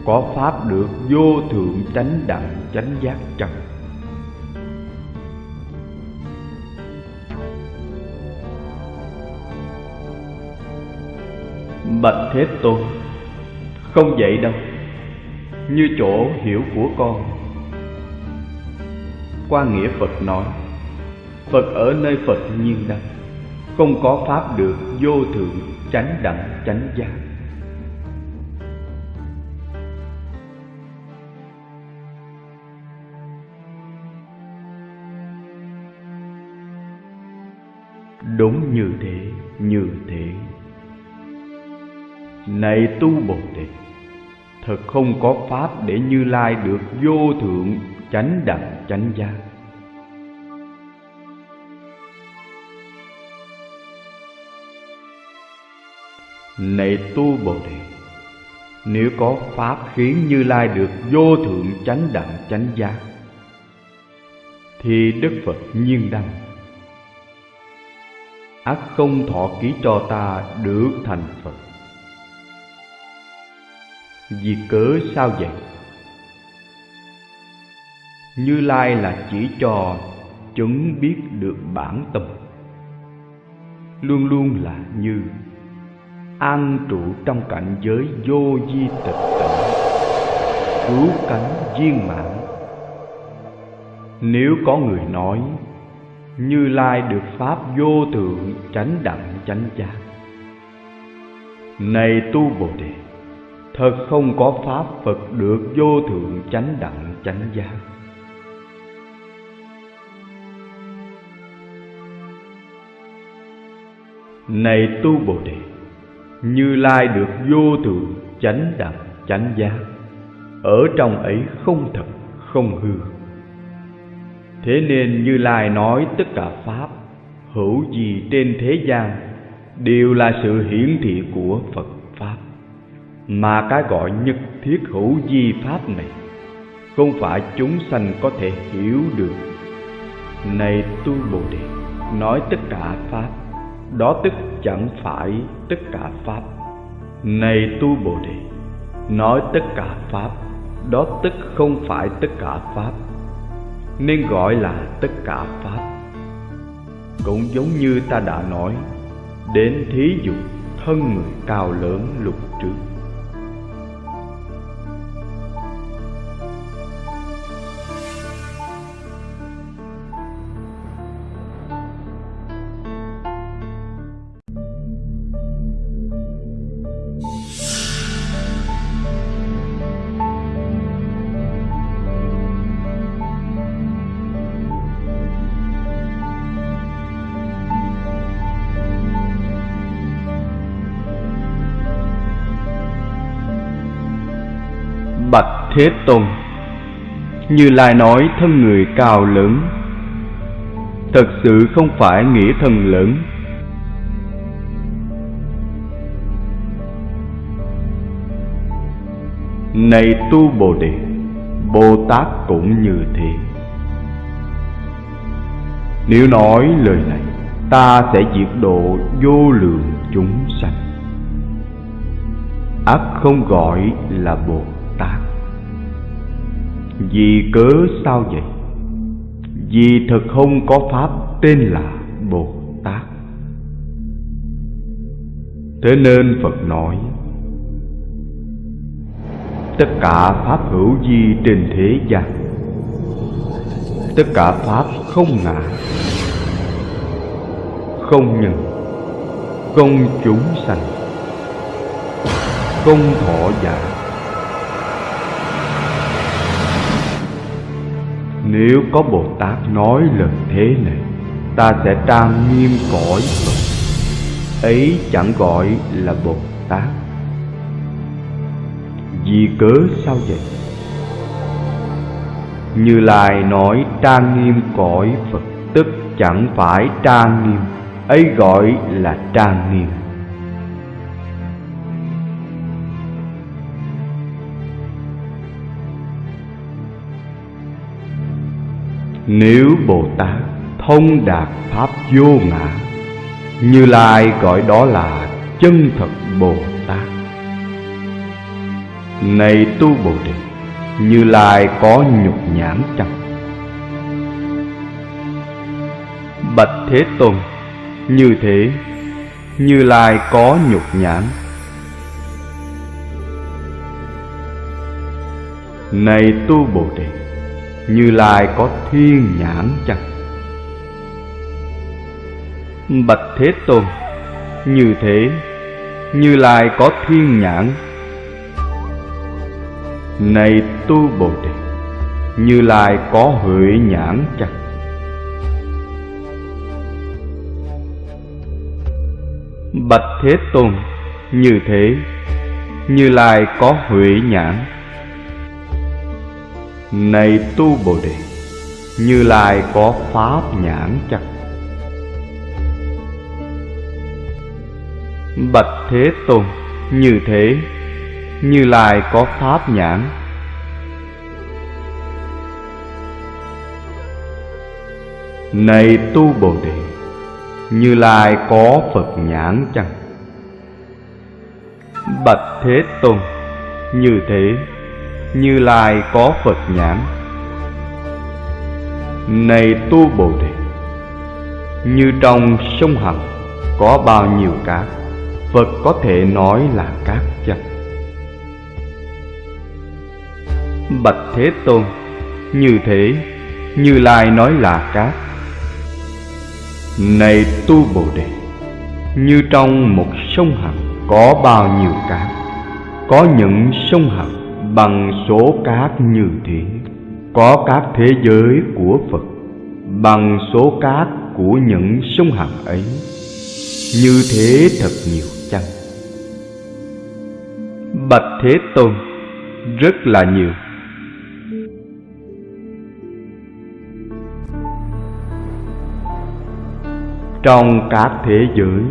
Có Pháp được vô thượng chánh đẳng chánh giác trần. Bạch Thế Tôn, Không vậy đâu, Như chỗ hiểu của con. Qua nghĩa Phật nói, Phật ở nơi Phật nhiên đăng không có pháp được, vô thượng, chánh đẳng, chánh giác. Đúng như thế như thế. Này tu bồ đề thật không có pháp để như lai được vô thượng, chánh đẳng, chánh giác. Này tu Bồ Đề, Nếu có Pháp khiến Như Lai được vô thượng chánh đẳng chánh giác, Thì Đức Phật nhiên đăng, ác công thọ ký cho ta được thành Phật Vì cớ sao vậy? Như Lai là chỉ cho chứng biết được bản tâm, Luôn luôn là như an trụ trong cảnh giới vô di tịch tịnh cứu cánh viên mãn. Nếu có người nói, như lai được pháp vô thượng chánh đẳng chánh giác. Này tu bồ đề, thật không có pháp phật được vô thượng chánh đẳng chánh giác. Này tu bồ đề như Lai được vô thượng chánh đẳng chánh giác, Ở trong ấy không thật, không hư. Thế nên Như Lai nói tất cả Pháp, Hữu gì trên thế gian, Đều là sự hiển thị của Phật Pháp. Mà cái gọi nhất thiết hữu di Pháp này, Không phải chúng sanh có thể hiểu được. Này tu Bồ Đề, Nói tất cả Pháp đó tức chẳng phải tất cả pháp. Này tu bồ đề, nói tất cả pháp, đó tức không phải tất cả pháp, nên gọi là tất cả pháp. Cũng giống như ta đã nói, đến thí dụ thân người cao lớn lục trước Thế Tôn, Như Lai nói thân người cao lớn, Thật sự không phải nghĩa thân lớn. Này tu Bồ Đề, Bồ Tát cũng như thế. Nếu nói lời này, Ta sẽ diệt độ vô lượng chúng sanh. Ác không gọi là Bồ Tát. Vì cớ sao vậy? Vì thực không có Pháp tên là Bồ Tát Thế nên Phật nói, Tất cả Pháp hữu di trên thế gian, Tất cả Pháp không ngã, Không nhân, Không chúng sanh, Không thọ giả Nếu có Bồ Tát nói lời thế này, Ta sẽ trang nghiêm cõi Phật. Ấy chẳng gọi là Bồ Tát. Vì cớ sao vậy? Như Lai nói, trang nghiêm cõi Phật Tức chẳng phải trang nghiêm, Ấy gọi là trang nghiêm. Nếu Bồ Tát thông đạt Pháp vô ngã, Như Lai gọi đó là chân thật Bồ Tát Này tu Bồ Đề, Như Lai có nhục nhãn chăng? Bạch Thế Tôn, Như thế, Như Lai có nhục nhãn Này tu Bồ Đề như Lai có thiên nhãn chăng? Bạch Thế Tôn, Như thế, Như Lai có thiên nhãn Này tu Bồ Đề, Như Lai có huệ nhãn chăng? Bạch Thế Tôn, Như thế, Như Lai có huệ nhãn này tu Bồ Đề, Như Lai có pháp nhãn chặt Bạch Thế Tôn, Như thế, Như Lai có pháp nhãn Này tu Bồ Đề, Như Lai có Phật nhãn chăng? Bạch Thế Tôn, Như thế như Lai có Phật nhãn Này tu Bồ Đề, Như trong sông Hằng Có bao nhiêu cát, Phật có thể nói là cát chăng? Bạch Thế Tôn, Như thế, Như Lai nói là cát Này tu Bồ Đề, Như trong một sông Hằng Có bao nhiêu cát, Có những sông Hằng Bằng số cát như thế. Có các thế giới của Phật Bằng số cát của những sông Hằng ấy. Như thế thật nhiều chăng? Bạch Thế Tôn, Rất là nhiều. Trong các thế giới,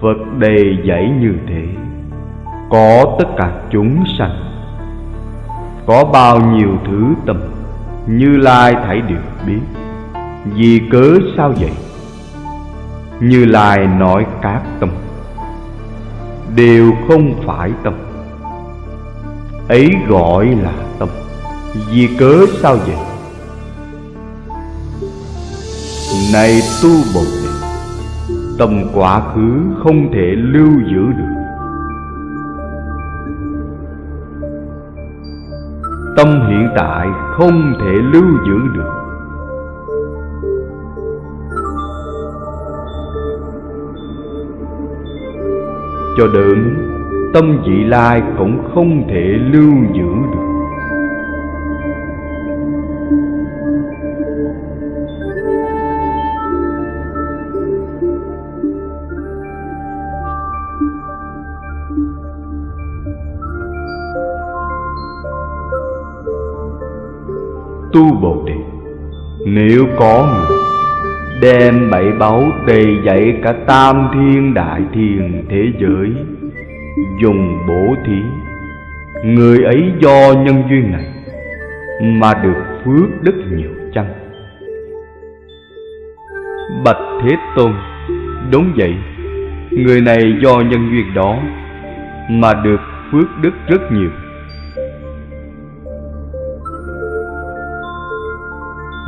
Phật đầy dẫy như thế. Có tất cả chúng sanh có bao nhiêu thứ tâm Như Lai thảy đều biết. Vì cớ sao vậy? Như Lai nói các tâm Đều không phải tâm. Ấy gọi là tâm. Vì cớ sao vậy? Này tu Bồ Đề, Tâm quá khứ không thể lưu giữ được. Tâm hiện tại không thể lưu giữ được. Cho đến tâm vị lai cũng không thể lưu giữ được. Nếu có người Đem bảy báu đầy dạy cả tam thiên đại thiên thế giới, Dùng bổ thí, Người ấy do nhân duyên này Mà được phước đức nhiều chăng? Bạch Thế Tôn, Đúng vậy, Người này do nhân duyên đó Mà được phước đức rất nhiều.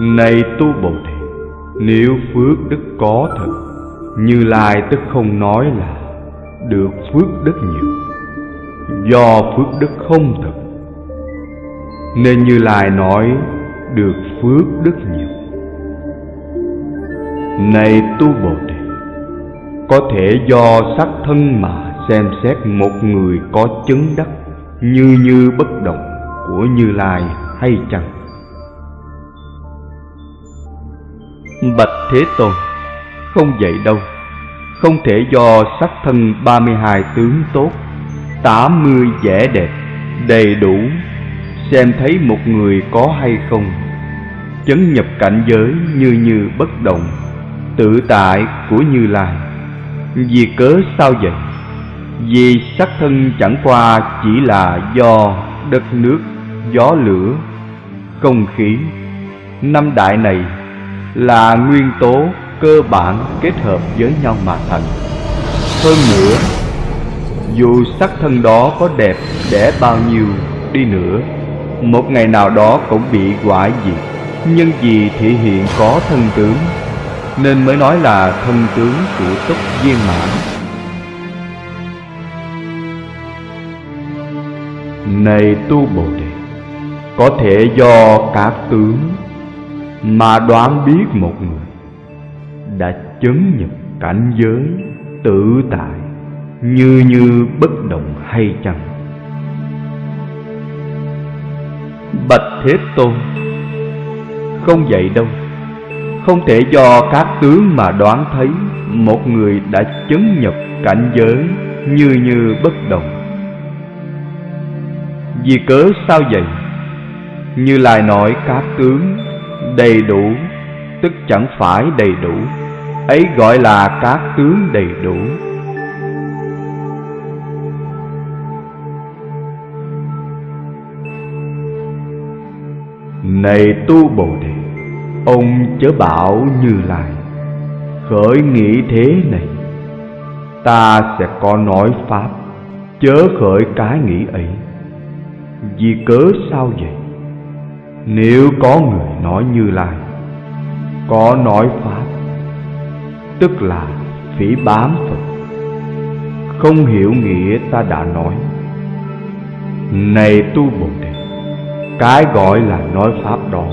Này tu Bồ Đề Nếu phước đức có thật, Như Lai tức không nói là Được phước đức nhiều Do phước đức không thật, Nên Như Lai nói Được phước đức nhiều Này tu Bồ Đề Có thể do sắc thân mà xem xét một người có chứng đắc Như như bất động của Như Lai hay chăng? Bạch Thế Tôn. Không vậy đâu Không thể do sắc thân 32 tướng tốt 80 vẻ đẹp Đầy đủ Xem thấy một người có hay không. Chấn nhập cảnh giới như như bất động Tự tại của Như Lai. Vì cớ sao vậy? Vì sắc thân chẳng qua chỉ là do đất nước, gió lửa, không khí. Năm đại này là nguyên tố cơ bản kết hợp với nhau mà thành. Hơn nữa, dù sắc thân đó có đẹp đẽ bao nhiêu đi nữa Một ngày nào đó cũng bị quả diệt. Nhân vì thể hiện có thân tướng Nên mới nói là thân tướng của túc viên mãn. Này tu Bồ Đề Có thể do các tướng mà đoán biết một người Đã chấn nhập cảnh giới tự tại Như như bất động hay chăng? Bạch Thế Tôn, Không vậy đâu. Không thể do các tướng mà đoán thấy Một người đã chấn nhập cảnh giới Như như bất động vì cớ sao vậy? Như Lai nói, các tướng đầy đủ, Tức chẳng phải đầy đủ. Ấy gọi là các tướng đầy đủ. Này tu Bồ Đề, Ông chớ bảo Như Lai. Khởi nghĩ thế này, Ta sẽ có nói Pháp, Chớ khởi cái nghĩ ấy. Vì cớ sao vậy? Nếu có người nói như Lai, Có nói Pháp, Tức là phỉ bám Phật, Không hiểu nghĩa ta đã nói. Này tu Bồ Đề, Cái gọi là nói Pháp đó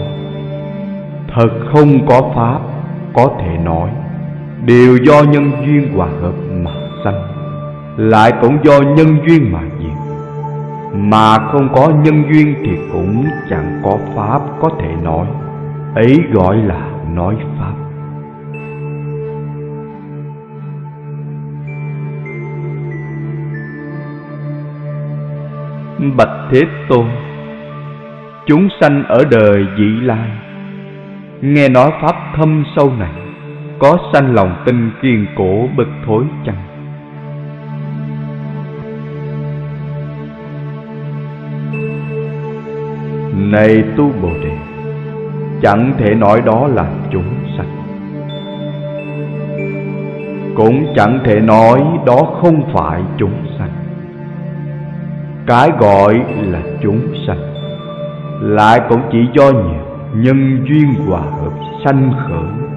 Thật không có Pháp có thể nói. Đều do nhân duyên hòa hợp mà sanh, Lại cũng do nhân duyên mà mà không có nhân duyên thì cũng chẳng có Pháp có thể nói. Ấy gọi là nói Pháp. Bạch Thế Tôn, Chúng sanh ở đời dị lai, Nghe nói Pháp thâm sâu này, Có sanh lòng tin kiên cổ bực thối chăng? Này tu Bồ Đề, Chẳng thể nói đó là chúng sanh. Cũng chẳng thể nói đó không phải chúng sanh. Cái gọi là chúng sanh Lại cũng chỉ do nhiều nhân duyên hòa hợp sanh khởi.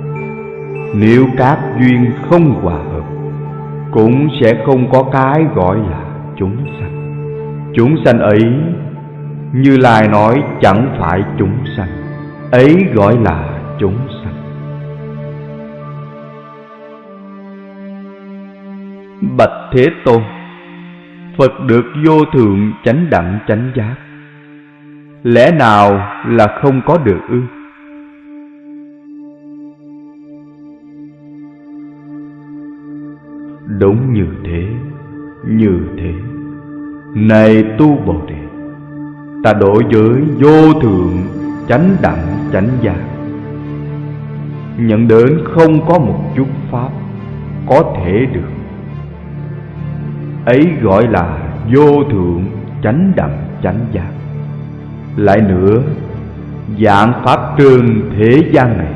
Nếu các duyên không hòa hợp, Cũng sẽ không có cái gọi là chúng sanh. Chúng sanh ấy như Lai nói chẳng phải chúng sanh. Ấy gọi là chúng sanh. Bạch Thế Tôn Phật được vô thượng chánh đẳng chánh giác. Lẽ nào là không có được ư? Đúng như thế, như thế. Này tu Bồ Đề ta đổi giới vô thượng, chánh đẳng, chánh giác. Nhận đến không có một chút pháp có thể được. Ấy gọi là vô thượng, chánh đẳng, chánh giác. Lại nữa, dạng pháp trường thế gian này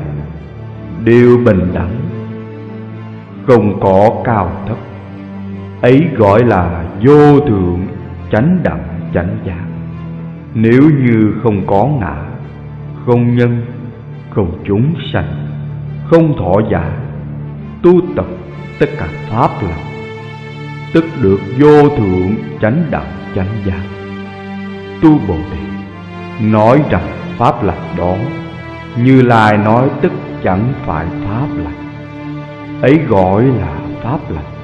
đều bình đẳng, không có cao thấp. Ấy gọi là vô thượng, chánh đẳng, chánh giác nếu như không có ngã, Không nhân, không chúng sanh, không thọ giả, tu tập tất cả pháp lành, tức được vô thượng chánh đạo chánh giác. Tu bồ đề nói rằng pháp lành đó, như lai nói tức chẳng phải pháp lành. Ấy gọi là pháp lành.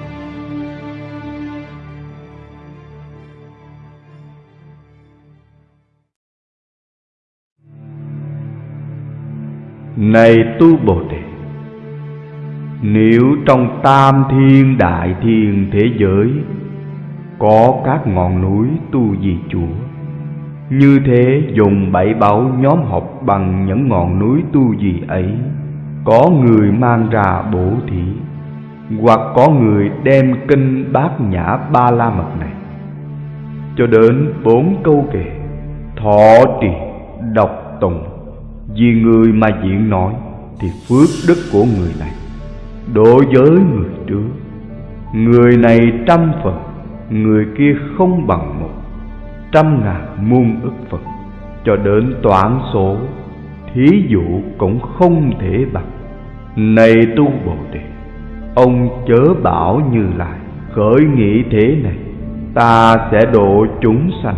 Này tu bồ đề, nếu trong tam thiên đại thiên thế giới Có các ngọn núi tu di chúa Như thế dùng bảy bảo nhóm học bằng những ngọn núi tu di ấy, Có người mang ra bổ thí, Hoặc có người đem kinh bát nhã ba la mật này. Cho đến bốn câu kệ Thọ trì, đọc tùng vì người mà diện nói Thì phước đức của người này. Đối với người trước, Người này trăm phần, Người kia không bằng một. Trăm ngàn muôn ức phần Cho đến toán số, Thí dụ cũng không thể bằng. Này tu Bồ Đề, Ông chớ bảo như lại Khởi nghĩ thế này, Ta sẽ độ chúng sanh.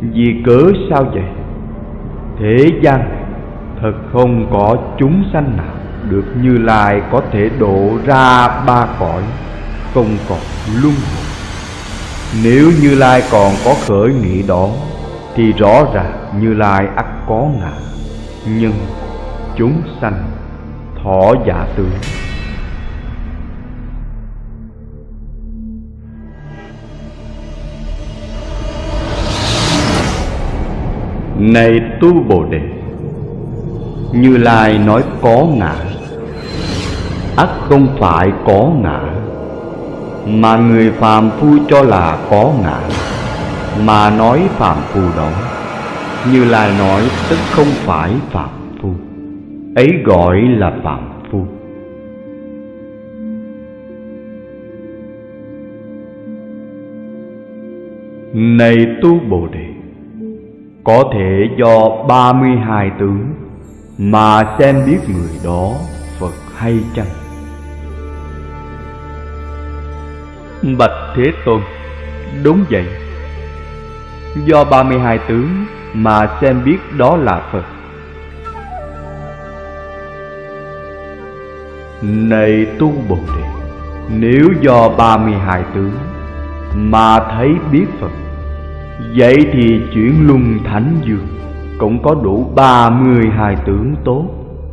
Vì cớ sao vậy? Thế gian này Thật không có chúng sanh nào được Như Lai có thể độ ra ba cõi không còn luân hồi. Nếu Như Lai còn có khởi nghĩ đó, thì rõ ràng Như Lai ắt có ngã. Nhưng chúng sanh thọ giả tướng Này tu Bồ Đề, Như Lai nói có ngã, ắt không phải có ngã, mà người phàm phu cho là có ngã, mà nói phàm phu đó, như lai nói tức không phải phàm phu, ấy gọi là phàm phu. Này tu bồ đề có thể do ba mươi hai tướng mà xem biết người đó phật hay chăng? Bạch Thế Tôn, Đúng vậy. Do 32 tướng mà xem biết đó là Phật. Này tu Bồ Đề, Nếu do 32 tướng mà thấy biết Phật Vậy thì chuyển luân thánh dược Cũng có đủ 32 tướng tốt,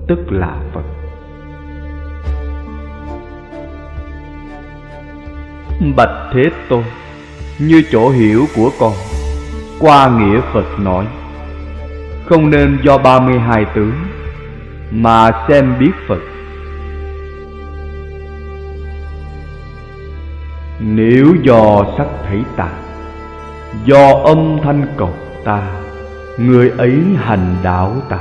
Tức là Phật. Bạch Thế Tôn, Như chỗ hiểu của con, Qua nghĩa Phật nói, Không nên do 32 tướng, Mà xem biết Phật. Nếu do sắc thấy tạng Do âm thanh cầu ta, Người ấy hành đạo ta.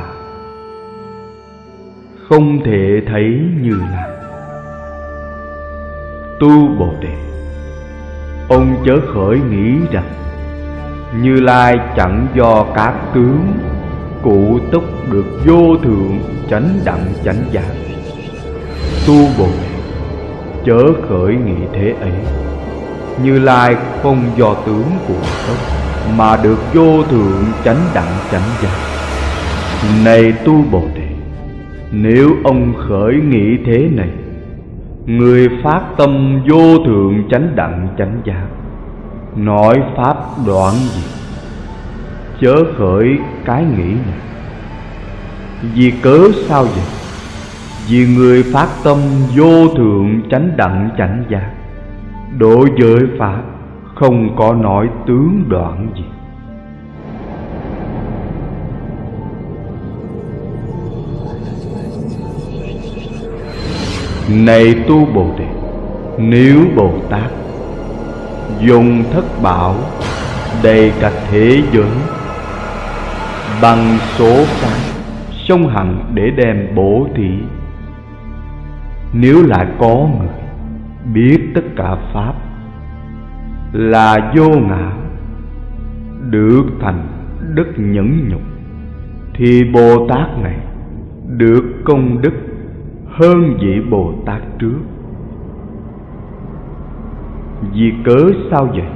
Không thể thấy như là. Tu Bồ Đề, Ông chớ khởi nghĩ rằng, Như Lai chẳng do các tướng Cụ túc được vô thượng chánh đặng chánh giác. Tu Bồ đề, Chớ khởi nghĩ thế ấy. Như Lai không do tướng của túc Mà được vô thượng chánh đặng chánh giác. Này tu Bồ Đề, Nếu ông khởi nghĩ thế này, Người phát tâm vô thượng chánh đặng chánh giác, Nói pháp đoạn gì? Chớ khởi cái nghĩ này. Vì cớ sao vậy? Vì người phát tâm vô thượng chánh đặng chánh giác. Đối với Pháp, không có nói tướng đoạn gì. Này tu Bồ Đề Nếu Bồ Tát, Dùng thất bảo Đầy cả thế giới, Bằng số pháp Sông hằng để đem bổ thị Nếu lại có người Biết tất cả Pháp Là vô ngã, Được thành đức nhẫn nhục, Thì Bồ Tát này được công đức hơn vị Bồ Tát trước Vì cớ sao vậy?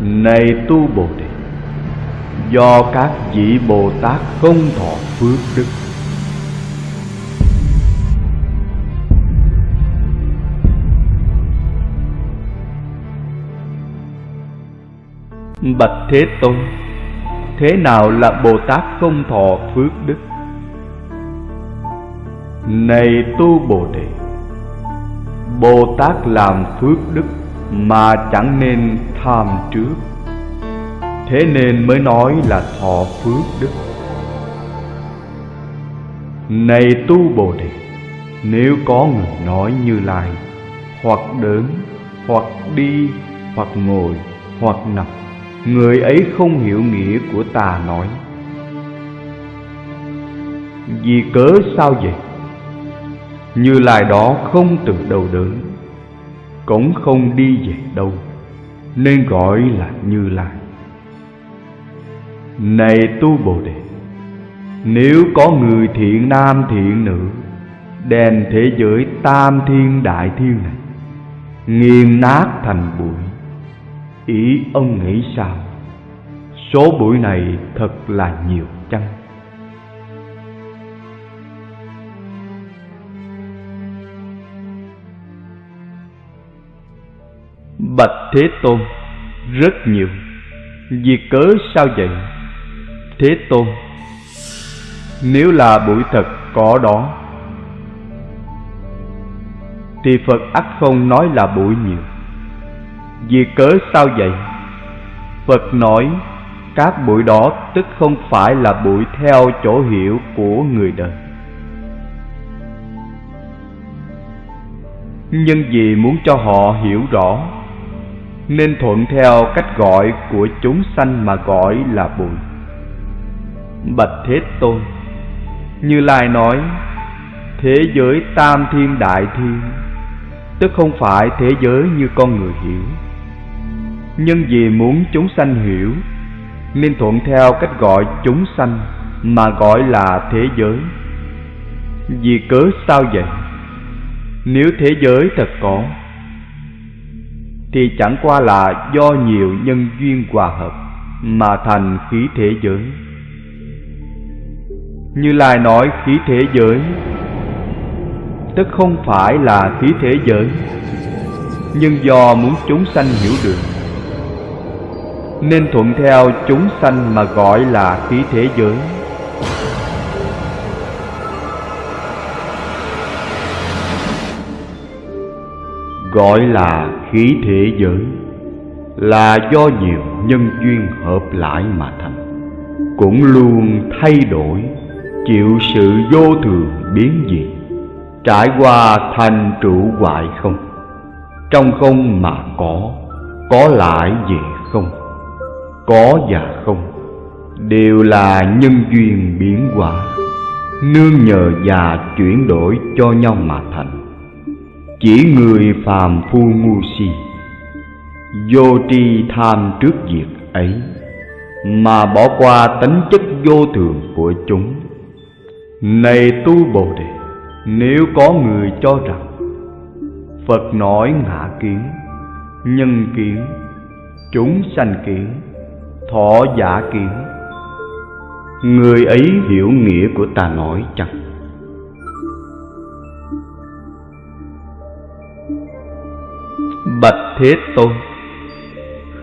Này tu Bồ Đề, Do các vị Bồ Tát không thọ phước đức Bạch Thế Tôn Thế nào là Bồ Tát không thọ phước đức? Này tu Bồ Đề Bồ Tát làm phước đức mà chẳng nên tham trước Thế nên mới nói là thọ phước đức Này tu Bồ Đề Nếu có người nói như lai Hoặc đến, hoặc đi, hoặc ngồi, hoặc nằm Người ấy không hiểu nghĩa của ta nói Vì cớ sao vậy? Như Lai đó không từ đâu đến, Cũng không đi về đâu, Nên gọi là Như Lai Này tu Bồ Đề, Nếu có người thiện nam thiện nữ đèn thế giới tam thiên đại thiên này Nghiền nát thành bụi Ý ông nghĩ sao? Số buổi này thật là nhiều chăng? Bạch Thế Tôn, Rất nhiều. Vì cớ sao vậy? Thế Tôn, Nếu là buổi thật có đó, Thì Phật ắt không nói là buổi nhiều. Vì cớ sao vậy? Phật nói, Các bụi đó tức không phải là bụi theo chỗ hiểu của người đời. Nhưng vì muốn cho họ hiểu rõ, nên thuận theo cách gọi của chúng sanh mà gọi là bụi. Bạch thế tôn, như lai nói, thế giới tam thiên đại thiên, tức không phải thế giới như con người hiểu nhưng vì muốn chúng sanh hiểu nên thuận theo cách gọi chúng sanh mà gọi là thế giới vì cớ sao vậy nếu thế giới thật có thì chẳng qua là do nhiều nhân duyên hòa hợp mà thành khí thế giới. Như Lai nói khí thế giới tức không phải là khí thế giới, nhưng do muốn chúng sanh hiểu được nên thuận theo chúng sanh mà gọi là khí thế giới. gọi là khí thế giới là do nhiều nhân duyên hợp lại mà thành, cũng luôn thay đổi, chịu sự vô thường biến dị, trải qua thành trụ hoại không trong không mà có có lại gì không có và không, đều là nhân duyên biến hóa, nương nhờ và chuyển đổi cho nhau mà thành. Chỉ người phàm phu ngu si, Vô tri tham trước việc ấy, Mà bỏ qua tính chất vô thường của chúng. Này tu Bồ Đề, Nếu có người cho rằng, Phật nói ngã kiến, Nhân kiến, Chúng sanh kiến Thọ giả kiến. Người ấy hiểu nghĩa của ta nói chăng Bạch Thế Tôn,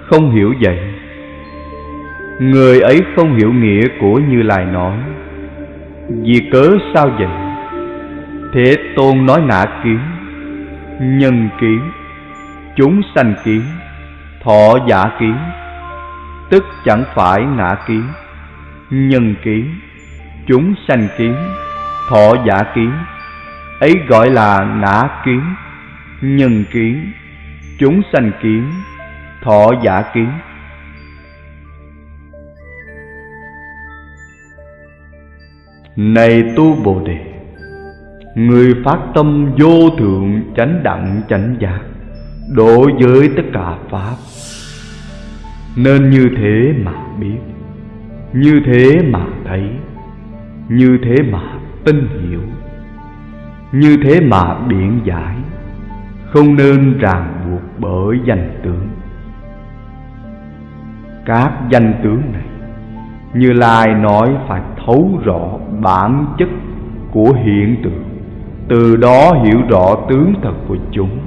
Không hiểu vậy. Người ấy không hiểu nghĩa của Như Lai nói, Vì cớ sao vậy? Thế Tôn nói ngã kiến, Nhân kiến, Chúng sanh kiến, Thọ giả kiến. Tức chẳng phải ngã kiến Nhân kiến Chúng sanh kiến Thọ giả kiến Ấy gọi là ngã kiến Nhân kiến chúng sanh kiến thọ giả kiến này tu bồ đề, người phát tâm vô thượng chánh đặng chánh giác đối với tất cả pháp nên như thế mà biết, như thế mà thấy, Như thế mà tin hiểu, Như thế mà biện giải, Không nên ràng buộc bởi danh tướng. Các danh tướng này, Như Lai nói phải thấu rõ bản chất của hiện tượng, Từ đó hiểu rõ tướng thật của chúng,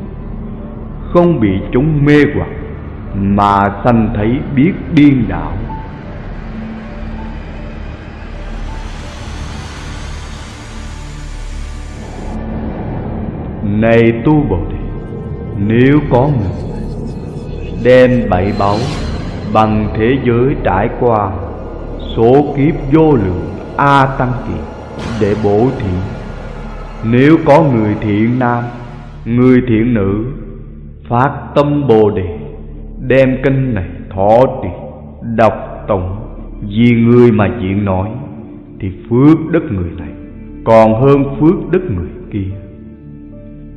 Không bị chúng mê hoặc. Mà sanh thấy biết điên đảo Này tu Bồ Đề, Nếu có người Đem bảy báu Bằng thế giới trải qua Số kiếp vô lượng A Tăng Kiệt Để bổ thiện, Nếu có người thiện nam, Người thiện nữ, Phát tâm Bồ Đề Đem kinh này thọ trì, Đọc tổng Vì người mà diện nói, Thì phước đất người này Còn hơn phước đất người kia.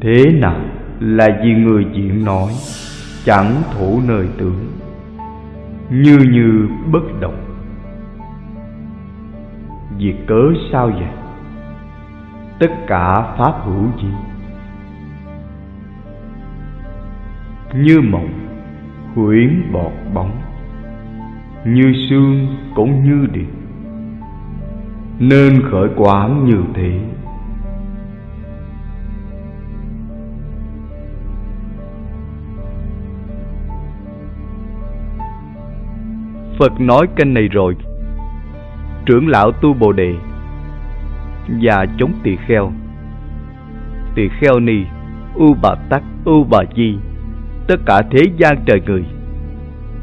Thế nào là vì người diện nói, Chẳng thủ nơi tưởng, Như như bất động? Việc cớ sao vậy? Tất cả pháp hữu gì Như mộng huyễn bọt bóng. Như sương cũng như điện, Nên khởi quán như thế. Phật nói kênh này rồi. Trưởng lão tu Bồ Đề Và chống tỳ kheo. Tỳ kheo ni, U Bà Tắc, U Bà Di. Tất cả thế gian trời người.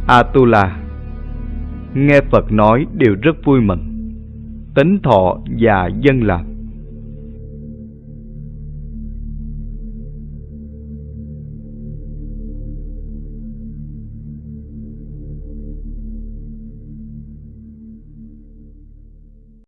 Atula Nghe Phật nói đều rất vui mừng. Tính thọ và dân làm.